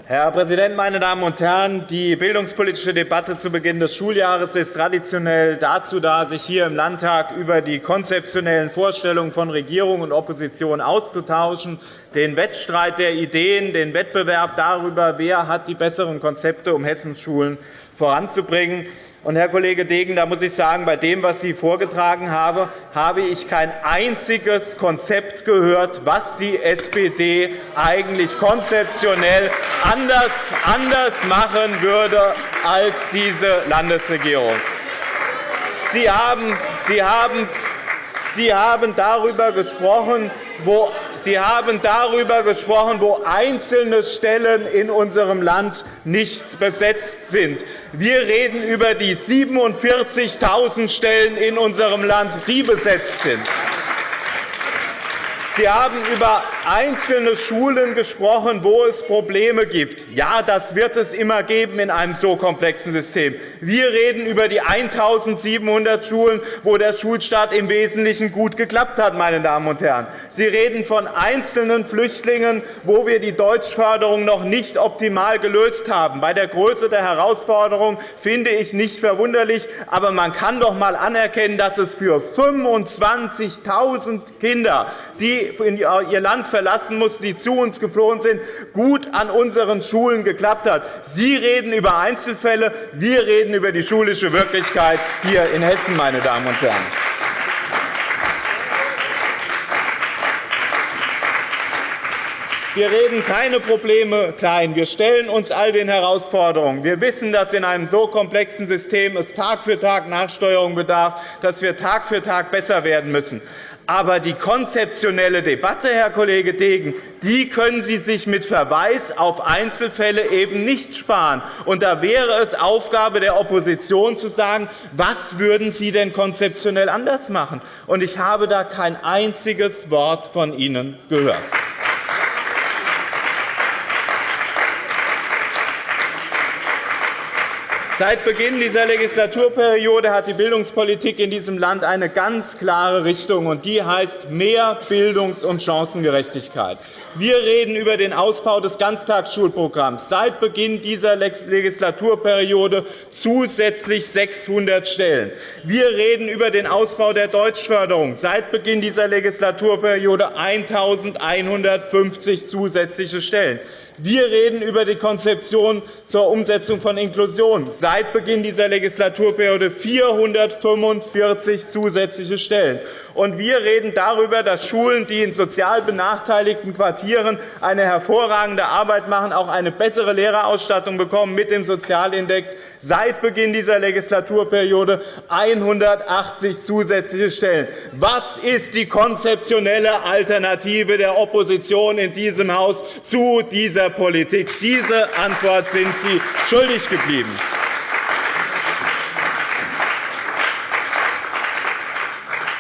Herr Präsident, meine Damen und Herren! Die bildungspolitische Debatte zu Beginn des Schuljahres ist traditionell dazu da, sich hier im Landtag über die konzeptionellen Vorstellungen von Regierung und Opposition auszutauschen, den Wettstreit der Ideen, den Wettbewerb darüber, wer hat die besseren Konzepte, um Hessens Schulen voranzubringen. Und, Herr Kollege Degen, da muss ich sagen, bei dem, was Sie vorgetragen haben, habe ich kein einziges Konzept gehört, was die SPD eigentlich konzeptionell anders, machen würde als diese Landesregierung. Sie haben, Sie haben, Sie haben darüber gesprochen, wo Sie haben darüber gesprochen, wo einzelne Stellen in unserem Land nicht besetzt sind. Wir reden über die 47.000 Stellen in unserem Land, die besetzt sind. Sie haben über einzelne Schulen gesprochen, wo es Probleme gibt. Ja, das wird es immer geben in einem so komplexen System. Wir reden über die 1.700 Schulen, wo der Schulstart im Wesentlichen gut geklappt hat. Meine Damen und Herren. Sie reden von einzelnen Flüchtlingen, wo wir die Deutschförderung noch nicht optimal gelöst haben. Bei der Größe der Herausforderung finde ich nicht verwunderlich. Aber man kann doch einmal anerkennen, dass es für 25.000 Kinder, die ihr Land verlassen mussten, die zu uns geflohen sind, gut an unseren Schulen geklappt hat. Sie reden über Einzelfälle, wir reden über die schulische Wirklichkeit hier in Hessen. Meine Damen und Herren. Wir reden keine Probleme klein. Wir stellen uns all den Herausforderungen. Wir wissen, dass in einem so komplexen System es Tag für Tag Nachsteuerung bedarf, dass wir Tag für Tag besser werden müssen. Aber die konzeptionelle Debatte, Herr Kollege Degen, die können Sie sich mit Verweis auf Einzelfälle eben nicht sparen. Und da wäre es Aufgabe der Opposition zu sagen, was würden Sie denn konzeptionell anders machen? Und ich habe da kein einziges Wort von Ihnen gehört. Seit Beginn dieser Legislaturperiode hat die Bildungspolitik in diesem Land eine ganz klare Richtung, und die heißt mehr Bildungs- und Chancengerechtigkeit. Wir reden über den Ausbau des Ganztagsschulprogramms. Seit Beginn dieser Legislaturperiode zusätzlich 600 Stellen. Wir reden über den Ausbau der Deutschförderung. Seit Beginn dieser Legislaturperiode 1.150 zusätzliche Stellen. Wir reden über die Konzeption zur Umsetzung von Inklusion. Seit Beginn dieser Legislaturperiode 445 zusätzliche Stellen. Und wir reden darüber, dass Schulen, die in sozial benachteiligten Quartieren eine hervorragende Arbeit machen, auch eine bessere Lehrerausstattung bekommen mit dem Sozialindex. Seit Beginn dieser Legislaturperiode 180 zusätzliche Stellen. Was ist die konzeptionelle Alternative der Opposition in diesem Haus zu dieser der Politik. Diese Antwort sind Sie schuldig geblieben.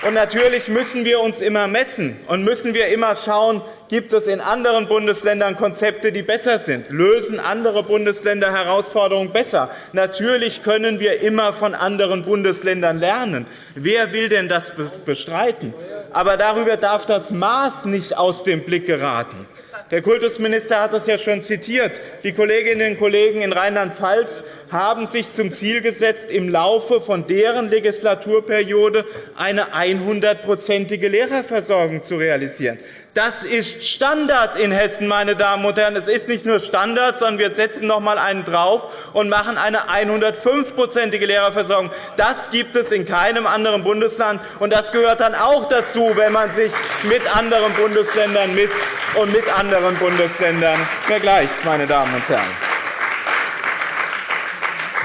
Und natürlich müssen wir uns immer messen und müssen wir immer schauen, gibt es in anderen Bundesländern Konzepte, die besser sind? Lösen andere Bundesländer Herausforderungen besser? Natürlich können wir immer von anderen Bundesländern lernen. Wer will denn das bestreiten? Aber darüber darf das Maß nicht aus dem Blick geraten. Der Kultusminister hat das ja schon zitiert. Die Kolleginnen und Kollegen in Rheinland-Pfalz haben sich zum Ziel gesetzt, im Laufe von deren Legislaturperiode eine 100-prozentige Lehrerversorgung zu realisieren. Das ist Standard in Hessen, meine Damen und Herren. Es ist nicht nur Standard, sondern wir setzen noch einmal einen drauf und machen eine 105-prozentige Lehrerversorgung. Das gibt es in keinem anderen Bundesland. und Das gehört dann auch dazu, wenn man sich mit anderen Bundesländern misst und mit anderen Bundesländern vergleicht. Meine Damen und Herren.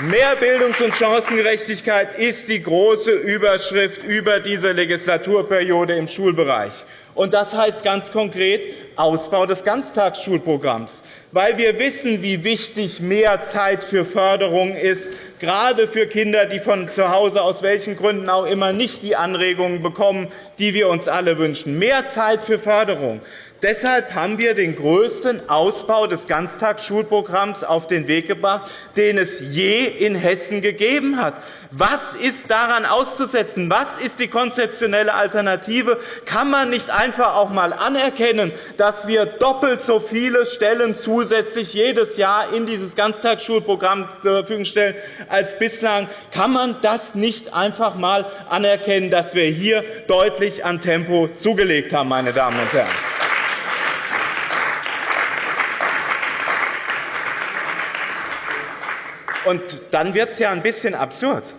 Mehr Bildungs- und Chancengerechtigkeit ist die große Überschrift über diese Legislaturperiode im Schulbereich. Das heißt ganz konkret Ausbau des Ganztagsschulprogramms, weil wir wissen, wie wichtig mehr Zeit für Förderung ist, gerade für Kinder, die von zu Hause aus welchen Gründen auch immer nicht die Anregungen bekommen, die wir uns alle wünschen. Mehr Zeit für Förderung. Deshalb haben wir den größten Ausbau des Ganztagsschulprogramms auf den Weg gebracht, den es je in Hessen gegeben hat. Was ist daran auszusetzen? Was ist die konzeptionelle Alternative? Kann man nicht einfach auch einmal anerkennen, dass wir doppelt so viele Stellen zusätzlich jedes Jahr in dieses Ganztagsschulprogramm zur Verfügung stellen als bislang? Kann man das nicht einfach einmal anerkennen, dass wir hier deutlich an Tempo zugelegt haben, meine Damen und Herren? Und dann wird es ja ein bisschen absurd.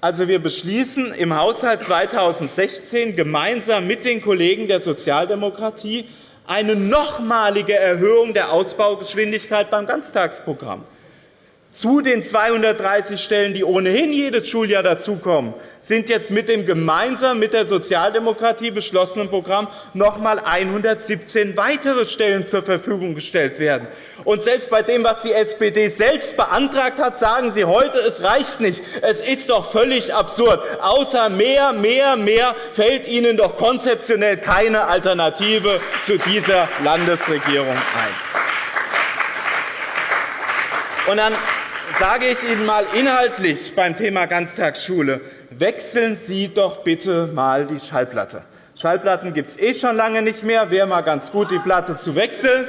Also, wir beschließen im Haushalt 2016 gemeinsam mit den Kollegen der Sozialdemokratie eine nochmalige Erhöhung der Ausbaugeschwindigkeit beim Ganztagsprogramm zu den 230 Stellen, die ohnehin jedes Schuljahr dazukommen, sind jetzt mit dem gemeinsam mit der Sozialdemokratie beschlossenen Programm noch einmal 117 weitere Stellen zur Verfügung gestellt werden. Und selbst bei dem, was die SPD selbst beantragt hat, sagen Sie heute, es reicht nicht. Es ist doch völlig absurd. Außer mehr, mehr, mehr fällt Ihnen doch konzeptionell keine Alternative zu dieser Landesregierung ein. Und dann sage ich Ihnen einmal inhaltlich beim Thema Ganztagsschule. Wechseln Sie doch bitte einmal die Schallplatte. Schallplatten gibt es eh schon lange nicht mehr. Wäre mal ganz gut, die Platte zu wechseln.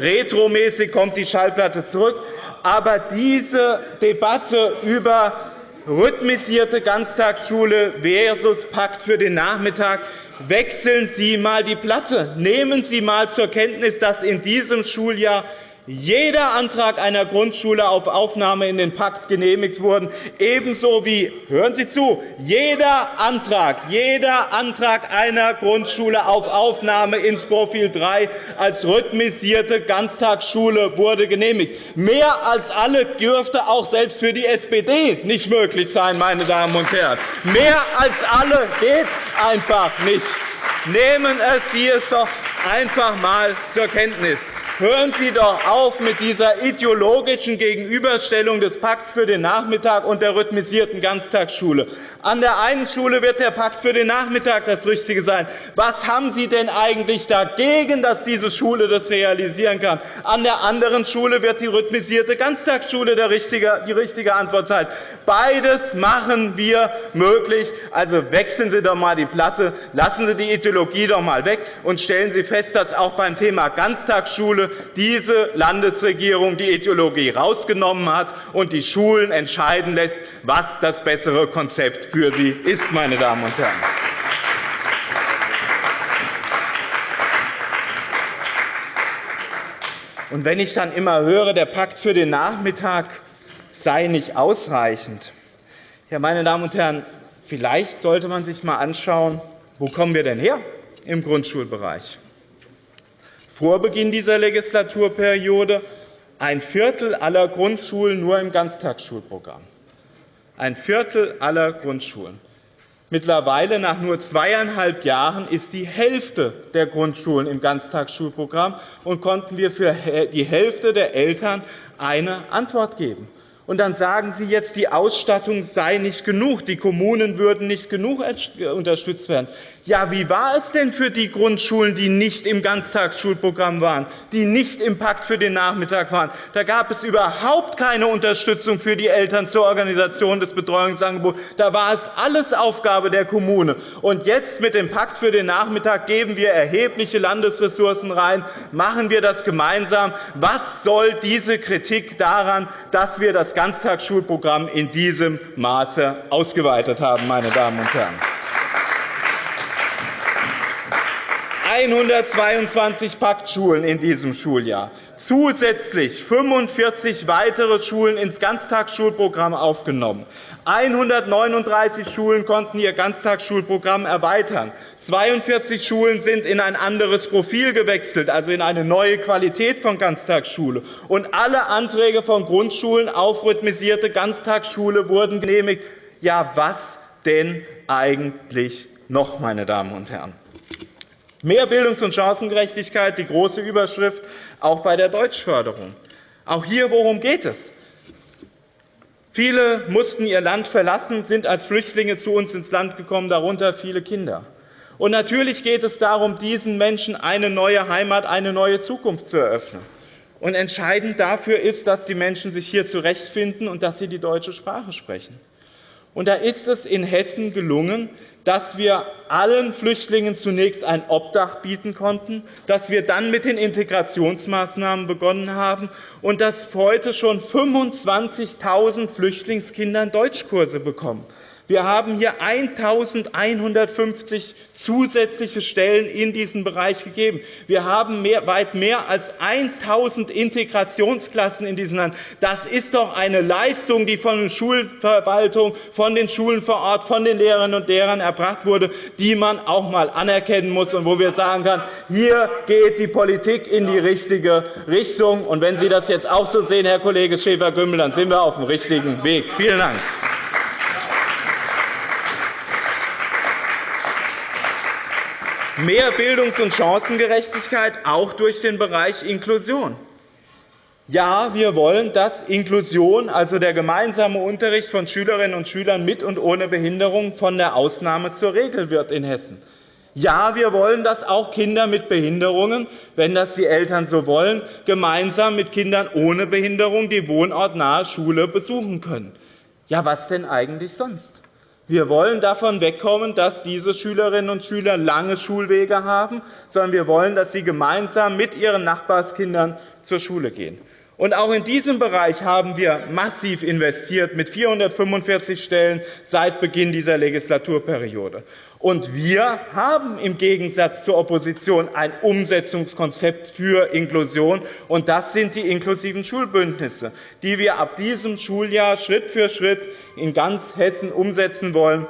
Retromäßig kommt die Schallplatte zurück. Aber diese Debatte über rhythmisierte Ganztagsschule versus Pakt für den Nachmittag wechseln Sie einmal die Platte. Nehmen Sie einmal zur Kenntnis, dass in diesem Schuljahr jeder Antrag einer Grundschule auf Aufnahme in den Pakt genehmigt wurde, ebenso wie hören Sie zu, jeder Antrag, jeder Antrag einer Grundschule auf Aufnahme ins Profil 3 als rhythmisierte Ganztagsschule wurde genehmigt. Mehr als alle dürfte auch selbst für die SPD nicht möglich sein, meine Damen und Herren. Mehr als alle geht einfach nicht. Nehmen Sie es doch einfach einmal zur Kenntnis. Hören Sie doch auf mit dieser ideologischen Gegenüberstellung des Pakts für den Nachmittag und der rhythmisierten Ganztagsschule. An der einen Schule wird der Pakt für den Nachmittag das Richtige sein. Was haben Sie denn eigentlich dagegen, dass diese Schule das realisieren kann? An der anderen Schule wird die rhythmisierte Ganztagsschule die richtige Antwort sein. Beides machen wir möglich. Also wechseln Sie doch einmal die Platte, lassen Sie die Ideologie doch einmal weg und stellen Sie fest, dass auch beim Thema Ganztagsschule diese Landesregierung die Ideologie herausgenommen hat und die Schulen entscheiden lässt, was das bessere Konzept für sie ist, meine Damen und Herren. Und wenn ich dann immer höre, der Pakt für den Nachmittag sei nicht ausreichend, ja, meine Damen und Herren, vielleicht sollte man sich einmal anschauen, wo kommen wir denn her im Grundschulbereich? Vor Beginn dieser Legislaturperiode ein Viertel aller Grundschulen nur im Ganztagsschulprogramm ein Viertel aller Grundschulen. Mittlerweile, nach nur zweieinhalb Jahren, ist die Hälfte der Grundschulen im Ganztagsschulprogramm, und konnten wir für die Hälfte der Eltern eine Antwort geben. Und dann sagen Sie jetzt, die Ausstattung sei nicht genug, die Kommunen würden nicht genug unterstützt werden. Ja, wie war es denn für die Grundschulen, die nicht im Ganztagsschulprogramm waren, die nicht im Pakt für den Nachmittag waren? Da gab es überhaupt keine Unterstützung für die Eltern zur Organisation des Betreuungsangebots. Da war es alles Aufgabe der Kommune. Und jetzt mit dem Pakt für den Nachmittag geben wir erhebliche Landesressourcen rein, machen wir das gemeinsam. Was soll diese Kritik daran, dass wir das Ganztagsschulprogramm in diesem Maße ausgeweitet haben, meine Damen und Herren? 122 Paktschulen in diesem Schuljahr, zusätzlich 45 weitere Schulen ins Ganztagsschulprogramm aufgenommen. 139 Schulen konnten ihr Ganztagsschulprogramm erweitern. 42 Schulen sind in ein anderes Profil gewechselt, also in eine neue Qualität von Ganztagsschule. Und alle Anträge von Grundschulen auf rhythmisierte Ganztagsschule wurden genehmigt. Ja, was denn eigentlich noch, meine Damen und Herren? Mehr Bildungs- und Chancengerechtigkeit, die große Überschrift, auch bei der Deutschförderung. Auch hier, worum geht es? Viele mussten ihr Land verlassen, sind als Flüchtlinge zu uns ins Land gekommen, darunter viele Kinder. Und natürlich geht es darum, diesen Menschen eine neue Heimat, eine neue Zukunft zu eröffnen. Und entscheidend dafür ist, dass die Menschen sich hier zurechtfinden und dass sie die deutsche Sprache sprechen. Und da ist es in Hessen gelungen, dass wir allen Flüchtlingen zunächst ein Obdach bieten konnten, dass wir dann mit den Integrationsmaßnahmen begonnen haben und dass heute schon 25.000 Flüchtlingskinder Deutschkurse bekommen. Wir haben hier 1.150 zusätzliche Stellen in diesen Bereich gegeben. Wir haben mehr, weit mehr als 1.000 Integrationsklassen in diesem Land. Das ist doch eine Leistung, die von der Schulverwaltung, von den Schulen vor Ort, von den Lehrerinnen und Lehrern erbracht wurde, die man auch einmal anerkennen muss und wo wir sagen können, hier geht die Politik in die richtige Richtung. Und wenn Sie das jetzt auch so sehen, Herr Kollege Schäfer-Gümbel, dann sind wir auf dem richtigen Weg. Vielen Dank. Mehr Bildungs- und Chancengerechtigkeit, auch durch den Bereich Inklusion. Ja, wir wollen, dass Inklusion, also der gemeinsame Unterricht von Schülerinnen und Schülern mit und ohne Behinderung, von der Ausnahme zur Regel wird in Hessen. Ja, wir wollen, dass auch Kinder mit Behinderungen, wenn das die Eltern so wollen, gemeinsam mit Kindern ohne Behinderung die wohnortnahe Schule besuchen können. Ja, was denn eigentlich sonst? Wir wollen davon wegkommen, dass diese Schülerinnen und Schüler lange Schulwege haben, sondern wir wollen, dass sie gemeinsam mit ihren Nachbarskindern zur Schule gehen. Und auch in diesem Bereich haben wir massiv investiert mit 445 Stellen seit Beginn dieser Legislaturperiode. Und wir haben im Gegensatz zur Opposition ein Umsetzungskonzept für Inklusion. Und das sind die inklusiven Schulbündnisse, die wir ab diesem Schuljahr Schritt für Schritt in ganz Hessen umsetzen wollen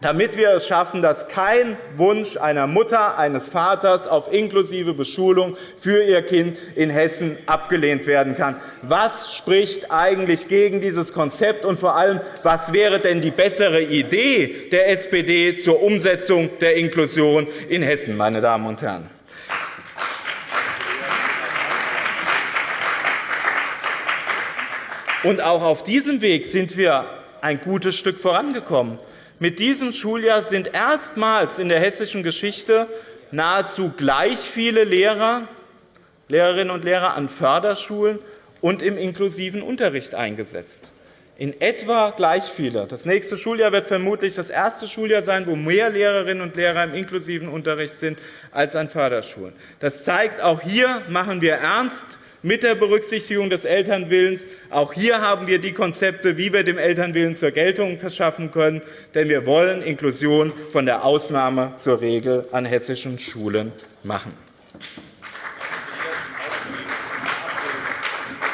damit wir es schaffen, dass kein Wunsch einer Mutter, eines Vaters auf inklusive Beschulung für ihr Kind in Hessen abgelehnt werden kann. Was spricht eigentlich gegen dieses Konzept? Und vor allem, was wäre denn die bessere Idee der SPD zur Umsetzung der Inklusion in Hessen, meine Damen und Herren? Und auch auf diesem Weg sind wir ein gutes Stück vorangekommen. Mit diesem Schuljahr sind erstmals in der hessischen Geschichte nahezu gleich viele Lehrer, Lehrerinnen und Lehrer an Förderschulen und im inklusiven Unterricht eingesetzt. In etwa gleich viele. Das nächste Schuljahr wird vermutlich das erste Schuljahr sein, wo mehr Lehrerinnen und Lehrer im inklusiven Unterricht sind als an Förderschulen. Das zeigt, auch hier machen wir ernst mit der Berücksichtigung des Elternwillens. Auch hier haben wir die Konzepte, wie wir dem Elternwillen zur Geltung verschaffen können. Denn wir wollen Inklusion von der Ausnahme zur Regel an hessischen Schulen machen.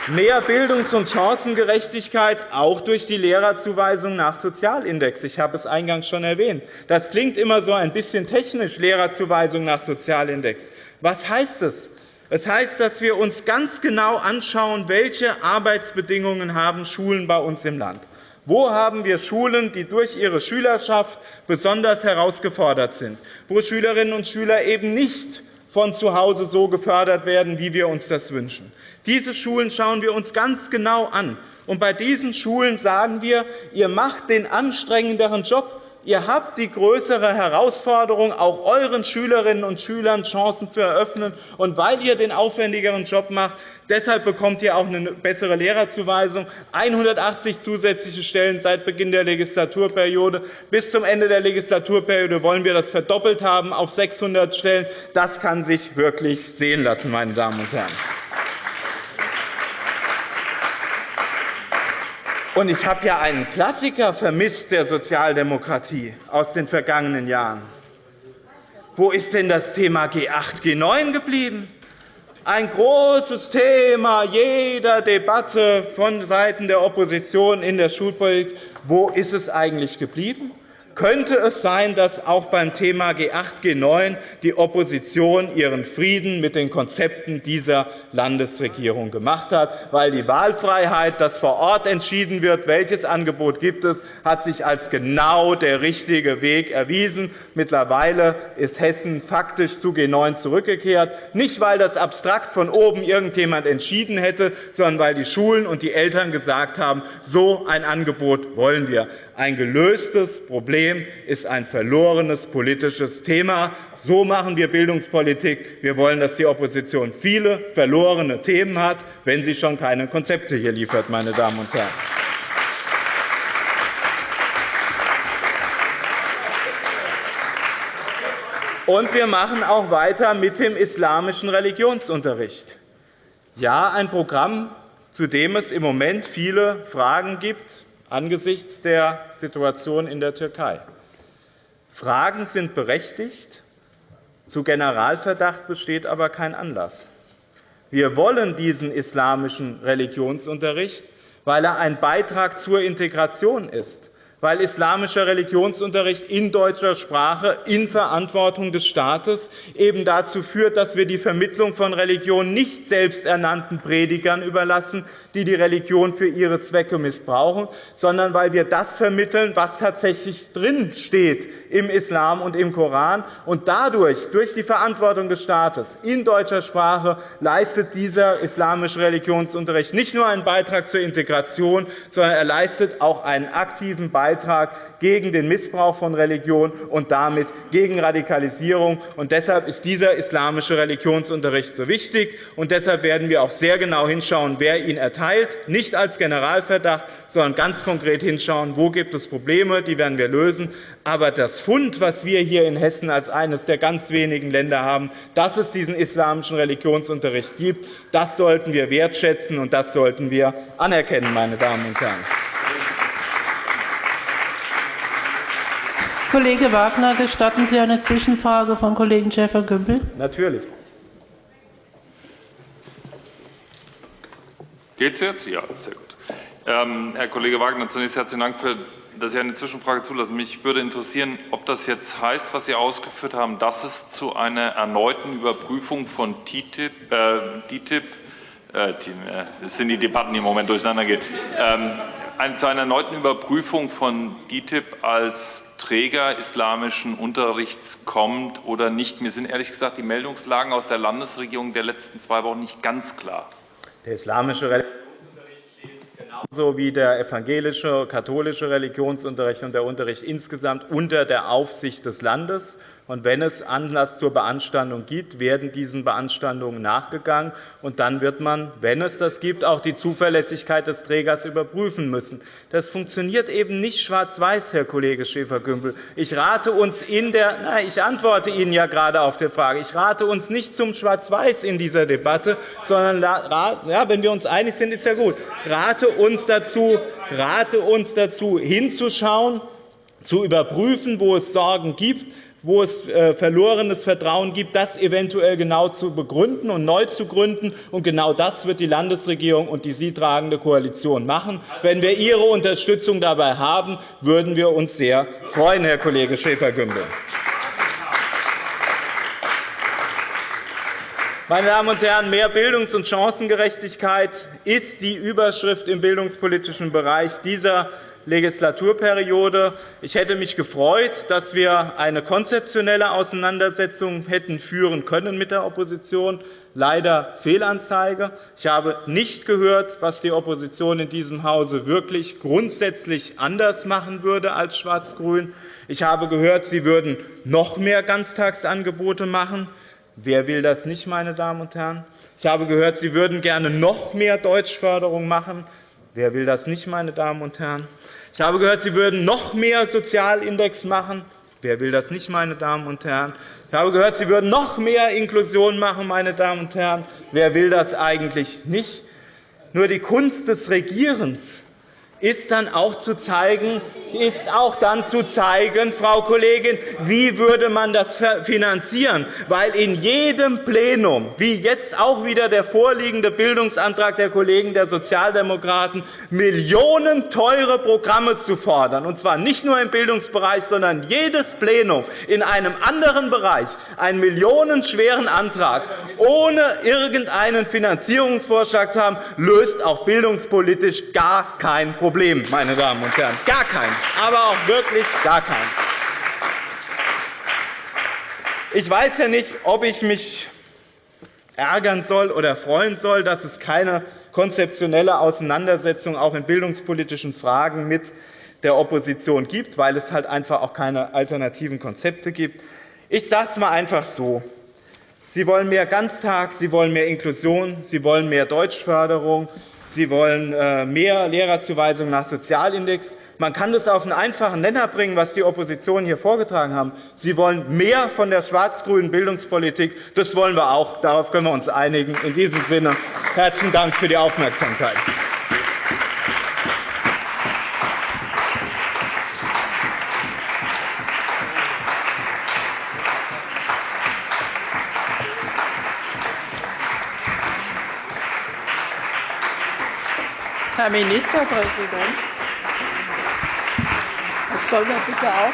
Mehr Bildungs- und Chancengerechtigkeit, auch durch die Lehrerzuweisung nach Sozialindex. Ich habe es eingangs schon erwähnt. Das klingt immer so ein bisschen technisch, Lehrerzuweisung nach Sozialindex. Was heißt das? Das heißt, dass wir uns ganz genau anschauen, welche Arbeitsbedingungen haben Schulen bei uns im Land. Wo haben wir Schulen, die durch ihre Schülerschaft besonders herausgefordert sind, wo Schülerinnen und Schüler eben nicht von zu Hause so gefördert werden, wie wir uns das wünschen. Diese Schulen schauen wir uns ganz genau an. Und bei diesen Schulen sagen wir, ihr macht den anstrengenderen Job, Ihr habt die größere Herausforderung, auch euren Schülerinnen und Schülern Chancen zu eröffnen. Und weil ihr den aufwendigeren Job macht, deshalb bekommt ihr auch eine bessere Lehrerzuweisung. 180 zusätzliche Stellen seit Beginn der Legislaturperiode. Bis zum Ende der Legislaturperiode wollen wir das verdoppelt haben auf 600 Stellen. Das kann sich wirklich sehen lassen, meine Damen und Herren. Und ich habe ja einen Klassiker vermisst der Sozialdemokratie aus den vergangenen Jahren. Wo ist denn das Thema G8, G9 geblieben? Ein großes Thema jeder Debatte von Seiten der Opposition in der Schulpolitik. Wo ist es eigentlich geblieben? Könnte es sein, dass auch beim Thema G8, G9 die Opposition ihren Frieden mit den Konzepten dieser Landesregierung gemacht hat? Weil die Wahlfreiheit, dass vor Ort entschieden wird, welches Angebot gibt es, hat sich als genau der richtige Weg erwiesen. Mittlerweile ist Hessen faktisch zu G9 zurückgekehrt, nicht weil das abstrakt von oben irgendjemand entschieden hätte, sondern weil die Schulen und die Eltern gesagt haben, so ein Angebot wollen wir. Ein gelöstes Problem ist ein verlorenes politisches Thema. So machen wir Bildungspolitik. Wir wollen, dass die Opposition viele verlorene Themen hat, wenn sie schon keine Konzepte hier liefert. Meine Damen und Herren. Und wir machen auch weiter mit dem islamischen Religionsunterricht. Ja, ein Programm, zu dem es im Moment viele Fragen gibt, angesichts der Situation in der Türkei. Fragen sind berechtigt, zu Generalverdacht besteht aber kein Anlass. Wir wollen diesen islamischen Religionsunterricht, weil er ein Beitrag zur Integration ist weil islamischer Religionsunterricht in deutscher Sprache in Verantwortung des Staates eben dazu führt, dass wir die Vermittlung von Religion nicht selbsternannten Predigern überlassen, die die Religion für ihre Zwecke missbrauchen, sondern weil wir das vermitteln, was tatsächlich drin steht im Islam und im Koran. Und dadurch, durch die Verantwortung des Staates in deutscher Sprache, leistet dieser islamische Religionsunterricht nicht nur einen Beitrag zur Integration, sondern er leistet auch einen aktiven Beitrag Beitrag gegen den Missbrauch von Religion und damit gegen Radikalisierung. Und deshalb ist dieser islamische Religionsunterricht so wichtig. Und deshalb werden wir auch sehr genau hinschauen, wer ihn erteilt, nicht als Generalverdacht, sondern ganz konkret hinschauen, wo gibt es Probleme, die werden wir lösen. Aber das Fund, was wir hier in Hessen als eines der ganz wenigen Länder haben, dass es diesen islamischen Religionsunterricht gibt, das sollten wir wertschätzen und das sollten wir anerkennen, meine Damen und Herren. Kollege Wagner, gestatten Sie eine Zwischenfrage von Kollegen Schäfer-Gümbel? Natürlich. Geht es jetzt? Ja, sehr gut. Ähm, Herr Kollege Wagner, zunächst herzlichen Dank, für, dass Sie eine Zwischenfrage zulassen. Mich würde interessieren, ob das jetzt heißt, was Sie ausgeführt haben, dass es zu einer erneuten Überprüfung von TTIP, äh, DTIP äh, äh, das sind die Debatten, die im Moment durcheinander gehen, ähm, zu einer erneuten Überprüfung von DTIP als Träger islamischen Unterrichts kommt oder nicht. Mir sind ehrlich gesagt die Meldungslagen aus der Landesregierung der letzten zwei Wochen nicht ganz klar. Der islamische Religionsunterricht steht genau genauso wie der evangelische, katholische Religionsunterricht und der Unterricht insgesamt unter der Aufsicht des Landes. Und wenn es Anlass zur Beanstandung gibt, werden diesen Beanstandungen nachgegangen. Und dann wird man, wenn es das gibt, auch die Zuverlässigkeit des Trägers überprüfen müssen. Das funktioniert eben nicht schwarz-weiß, Herr Kollege Schäfer-Gümbel. Ich rate uns in der nein, ich antworte Ihnen ja gerade auf die Frage. Ich rate uns nicht zum Schwarz-Weiß in dieser Debatte, sondern ja, wenn wir uns einig sind, ist ja gut. Rate uns dazu, rate uns dazu hinzuschauen, zu überprüfen, wo es Sorgen gibt, wo es äh, verlorenes Vertrauen gibt, das eventuell genau zu begründen und neu zu gründen. Und genau das wird die Landesregierung und die sie tragende Koalition machen. Wenn wir Ihre Unterstützung dabei haben, würden wir uns sehr freuen, Herr Kollege Schäfer-Gümbel. Meine Damen und Herren, mehr Bildungs- und Chancengerechtigkeit ist die Überschrift im bildungspolitischen Bereich dieser Legislaturperiode. Ich hätte mich gefreut, dass wir eine konzeptionelle Auseinandersetzung hätten führen können mit der Opposition. Leider Fehlanzeige. Ich habe nicht gehört, was die Opposition in diesem Hause wirklich grundsätzlich anders machen würde als Schwarz-Grün. Ich habe gehört, sie würden noch mehr Ganztagsangebote machen. Wer will das nicht, meine Damen und Herren? Ich habe gehört, Sie würden gerne noch mehr Deutschförderung machen. Wer will das nicht, meine Damen und Herren? Ich habe gehört, Sie würden noch mehr Sozialindex machen. Wer will das nicht, meine Damen und Herren? Ich habe gehört, Sie würden noch mehr Inklusion machen, meine Damen und Herren. Wer will das eigentlich nicht? Nur die Kunst des Regierens ist dann auch zu zeigen, ist auch dann zu zeigen, Frau Kollegin, wie würde man das finanzieren? Weil in jedem Plenum, wie jetzt auch wieder der vorliegende Bildungsantrag der Kollegen der Sozialdemokraten, Millionen teure Programme zu fordern, und zwar nicht nur im Bildungsbereich, sondern jedes Plenum in einem anderen Bereich, einen millionenschweren Antrag, ohne irgendeinen Finanzierungsvorschlag zu haben, löst auch bildungspolitisch gar kein Problem. Problem, meine Damen und Herren. Gar keins, aber auch wirklich gar keins. Ich weiß ja nicht, ob ich mich ärgern soll oder freuen soll, dass es keine konzeptionelle Auseinandersetzung auch in bildungspolitischen Fragen mit der Opposition gibt, weil es halt einfach auch keine alternativen Konzepte gibt. Ich sage es einmal einfach so. Sie wollen mehr Ganztag, Sie wollen mehr Inklusion, Sie wollen mehr Deutschförderung, Sie wollen äh, mehr Lehrerzuweisungen nach Sozialindex. Man kann das auf einen einfachen Nenner bringen, was die Opposition hier vorgetragen haben. Sie wollen mehr von der schwarz-grünen Bildungspolitik. Das wollen wir auch. Darauf können wir uns einigen. In diesem Sinne herzlichen Dank für die Aufmerksamkeit. Herr Ministerpräsident, das soll man bitte auch.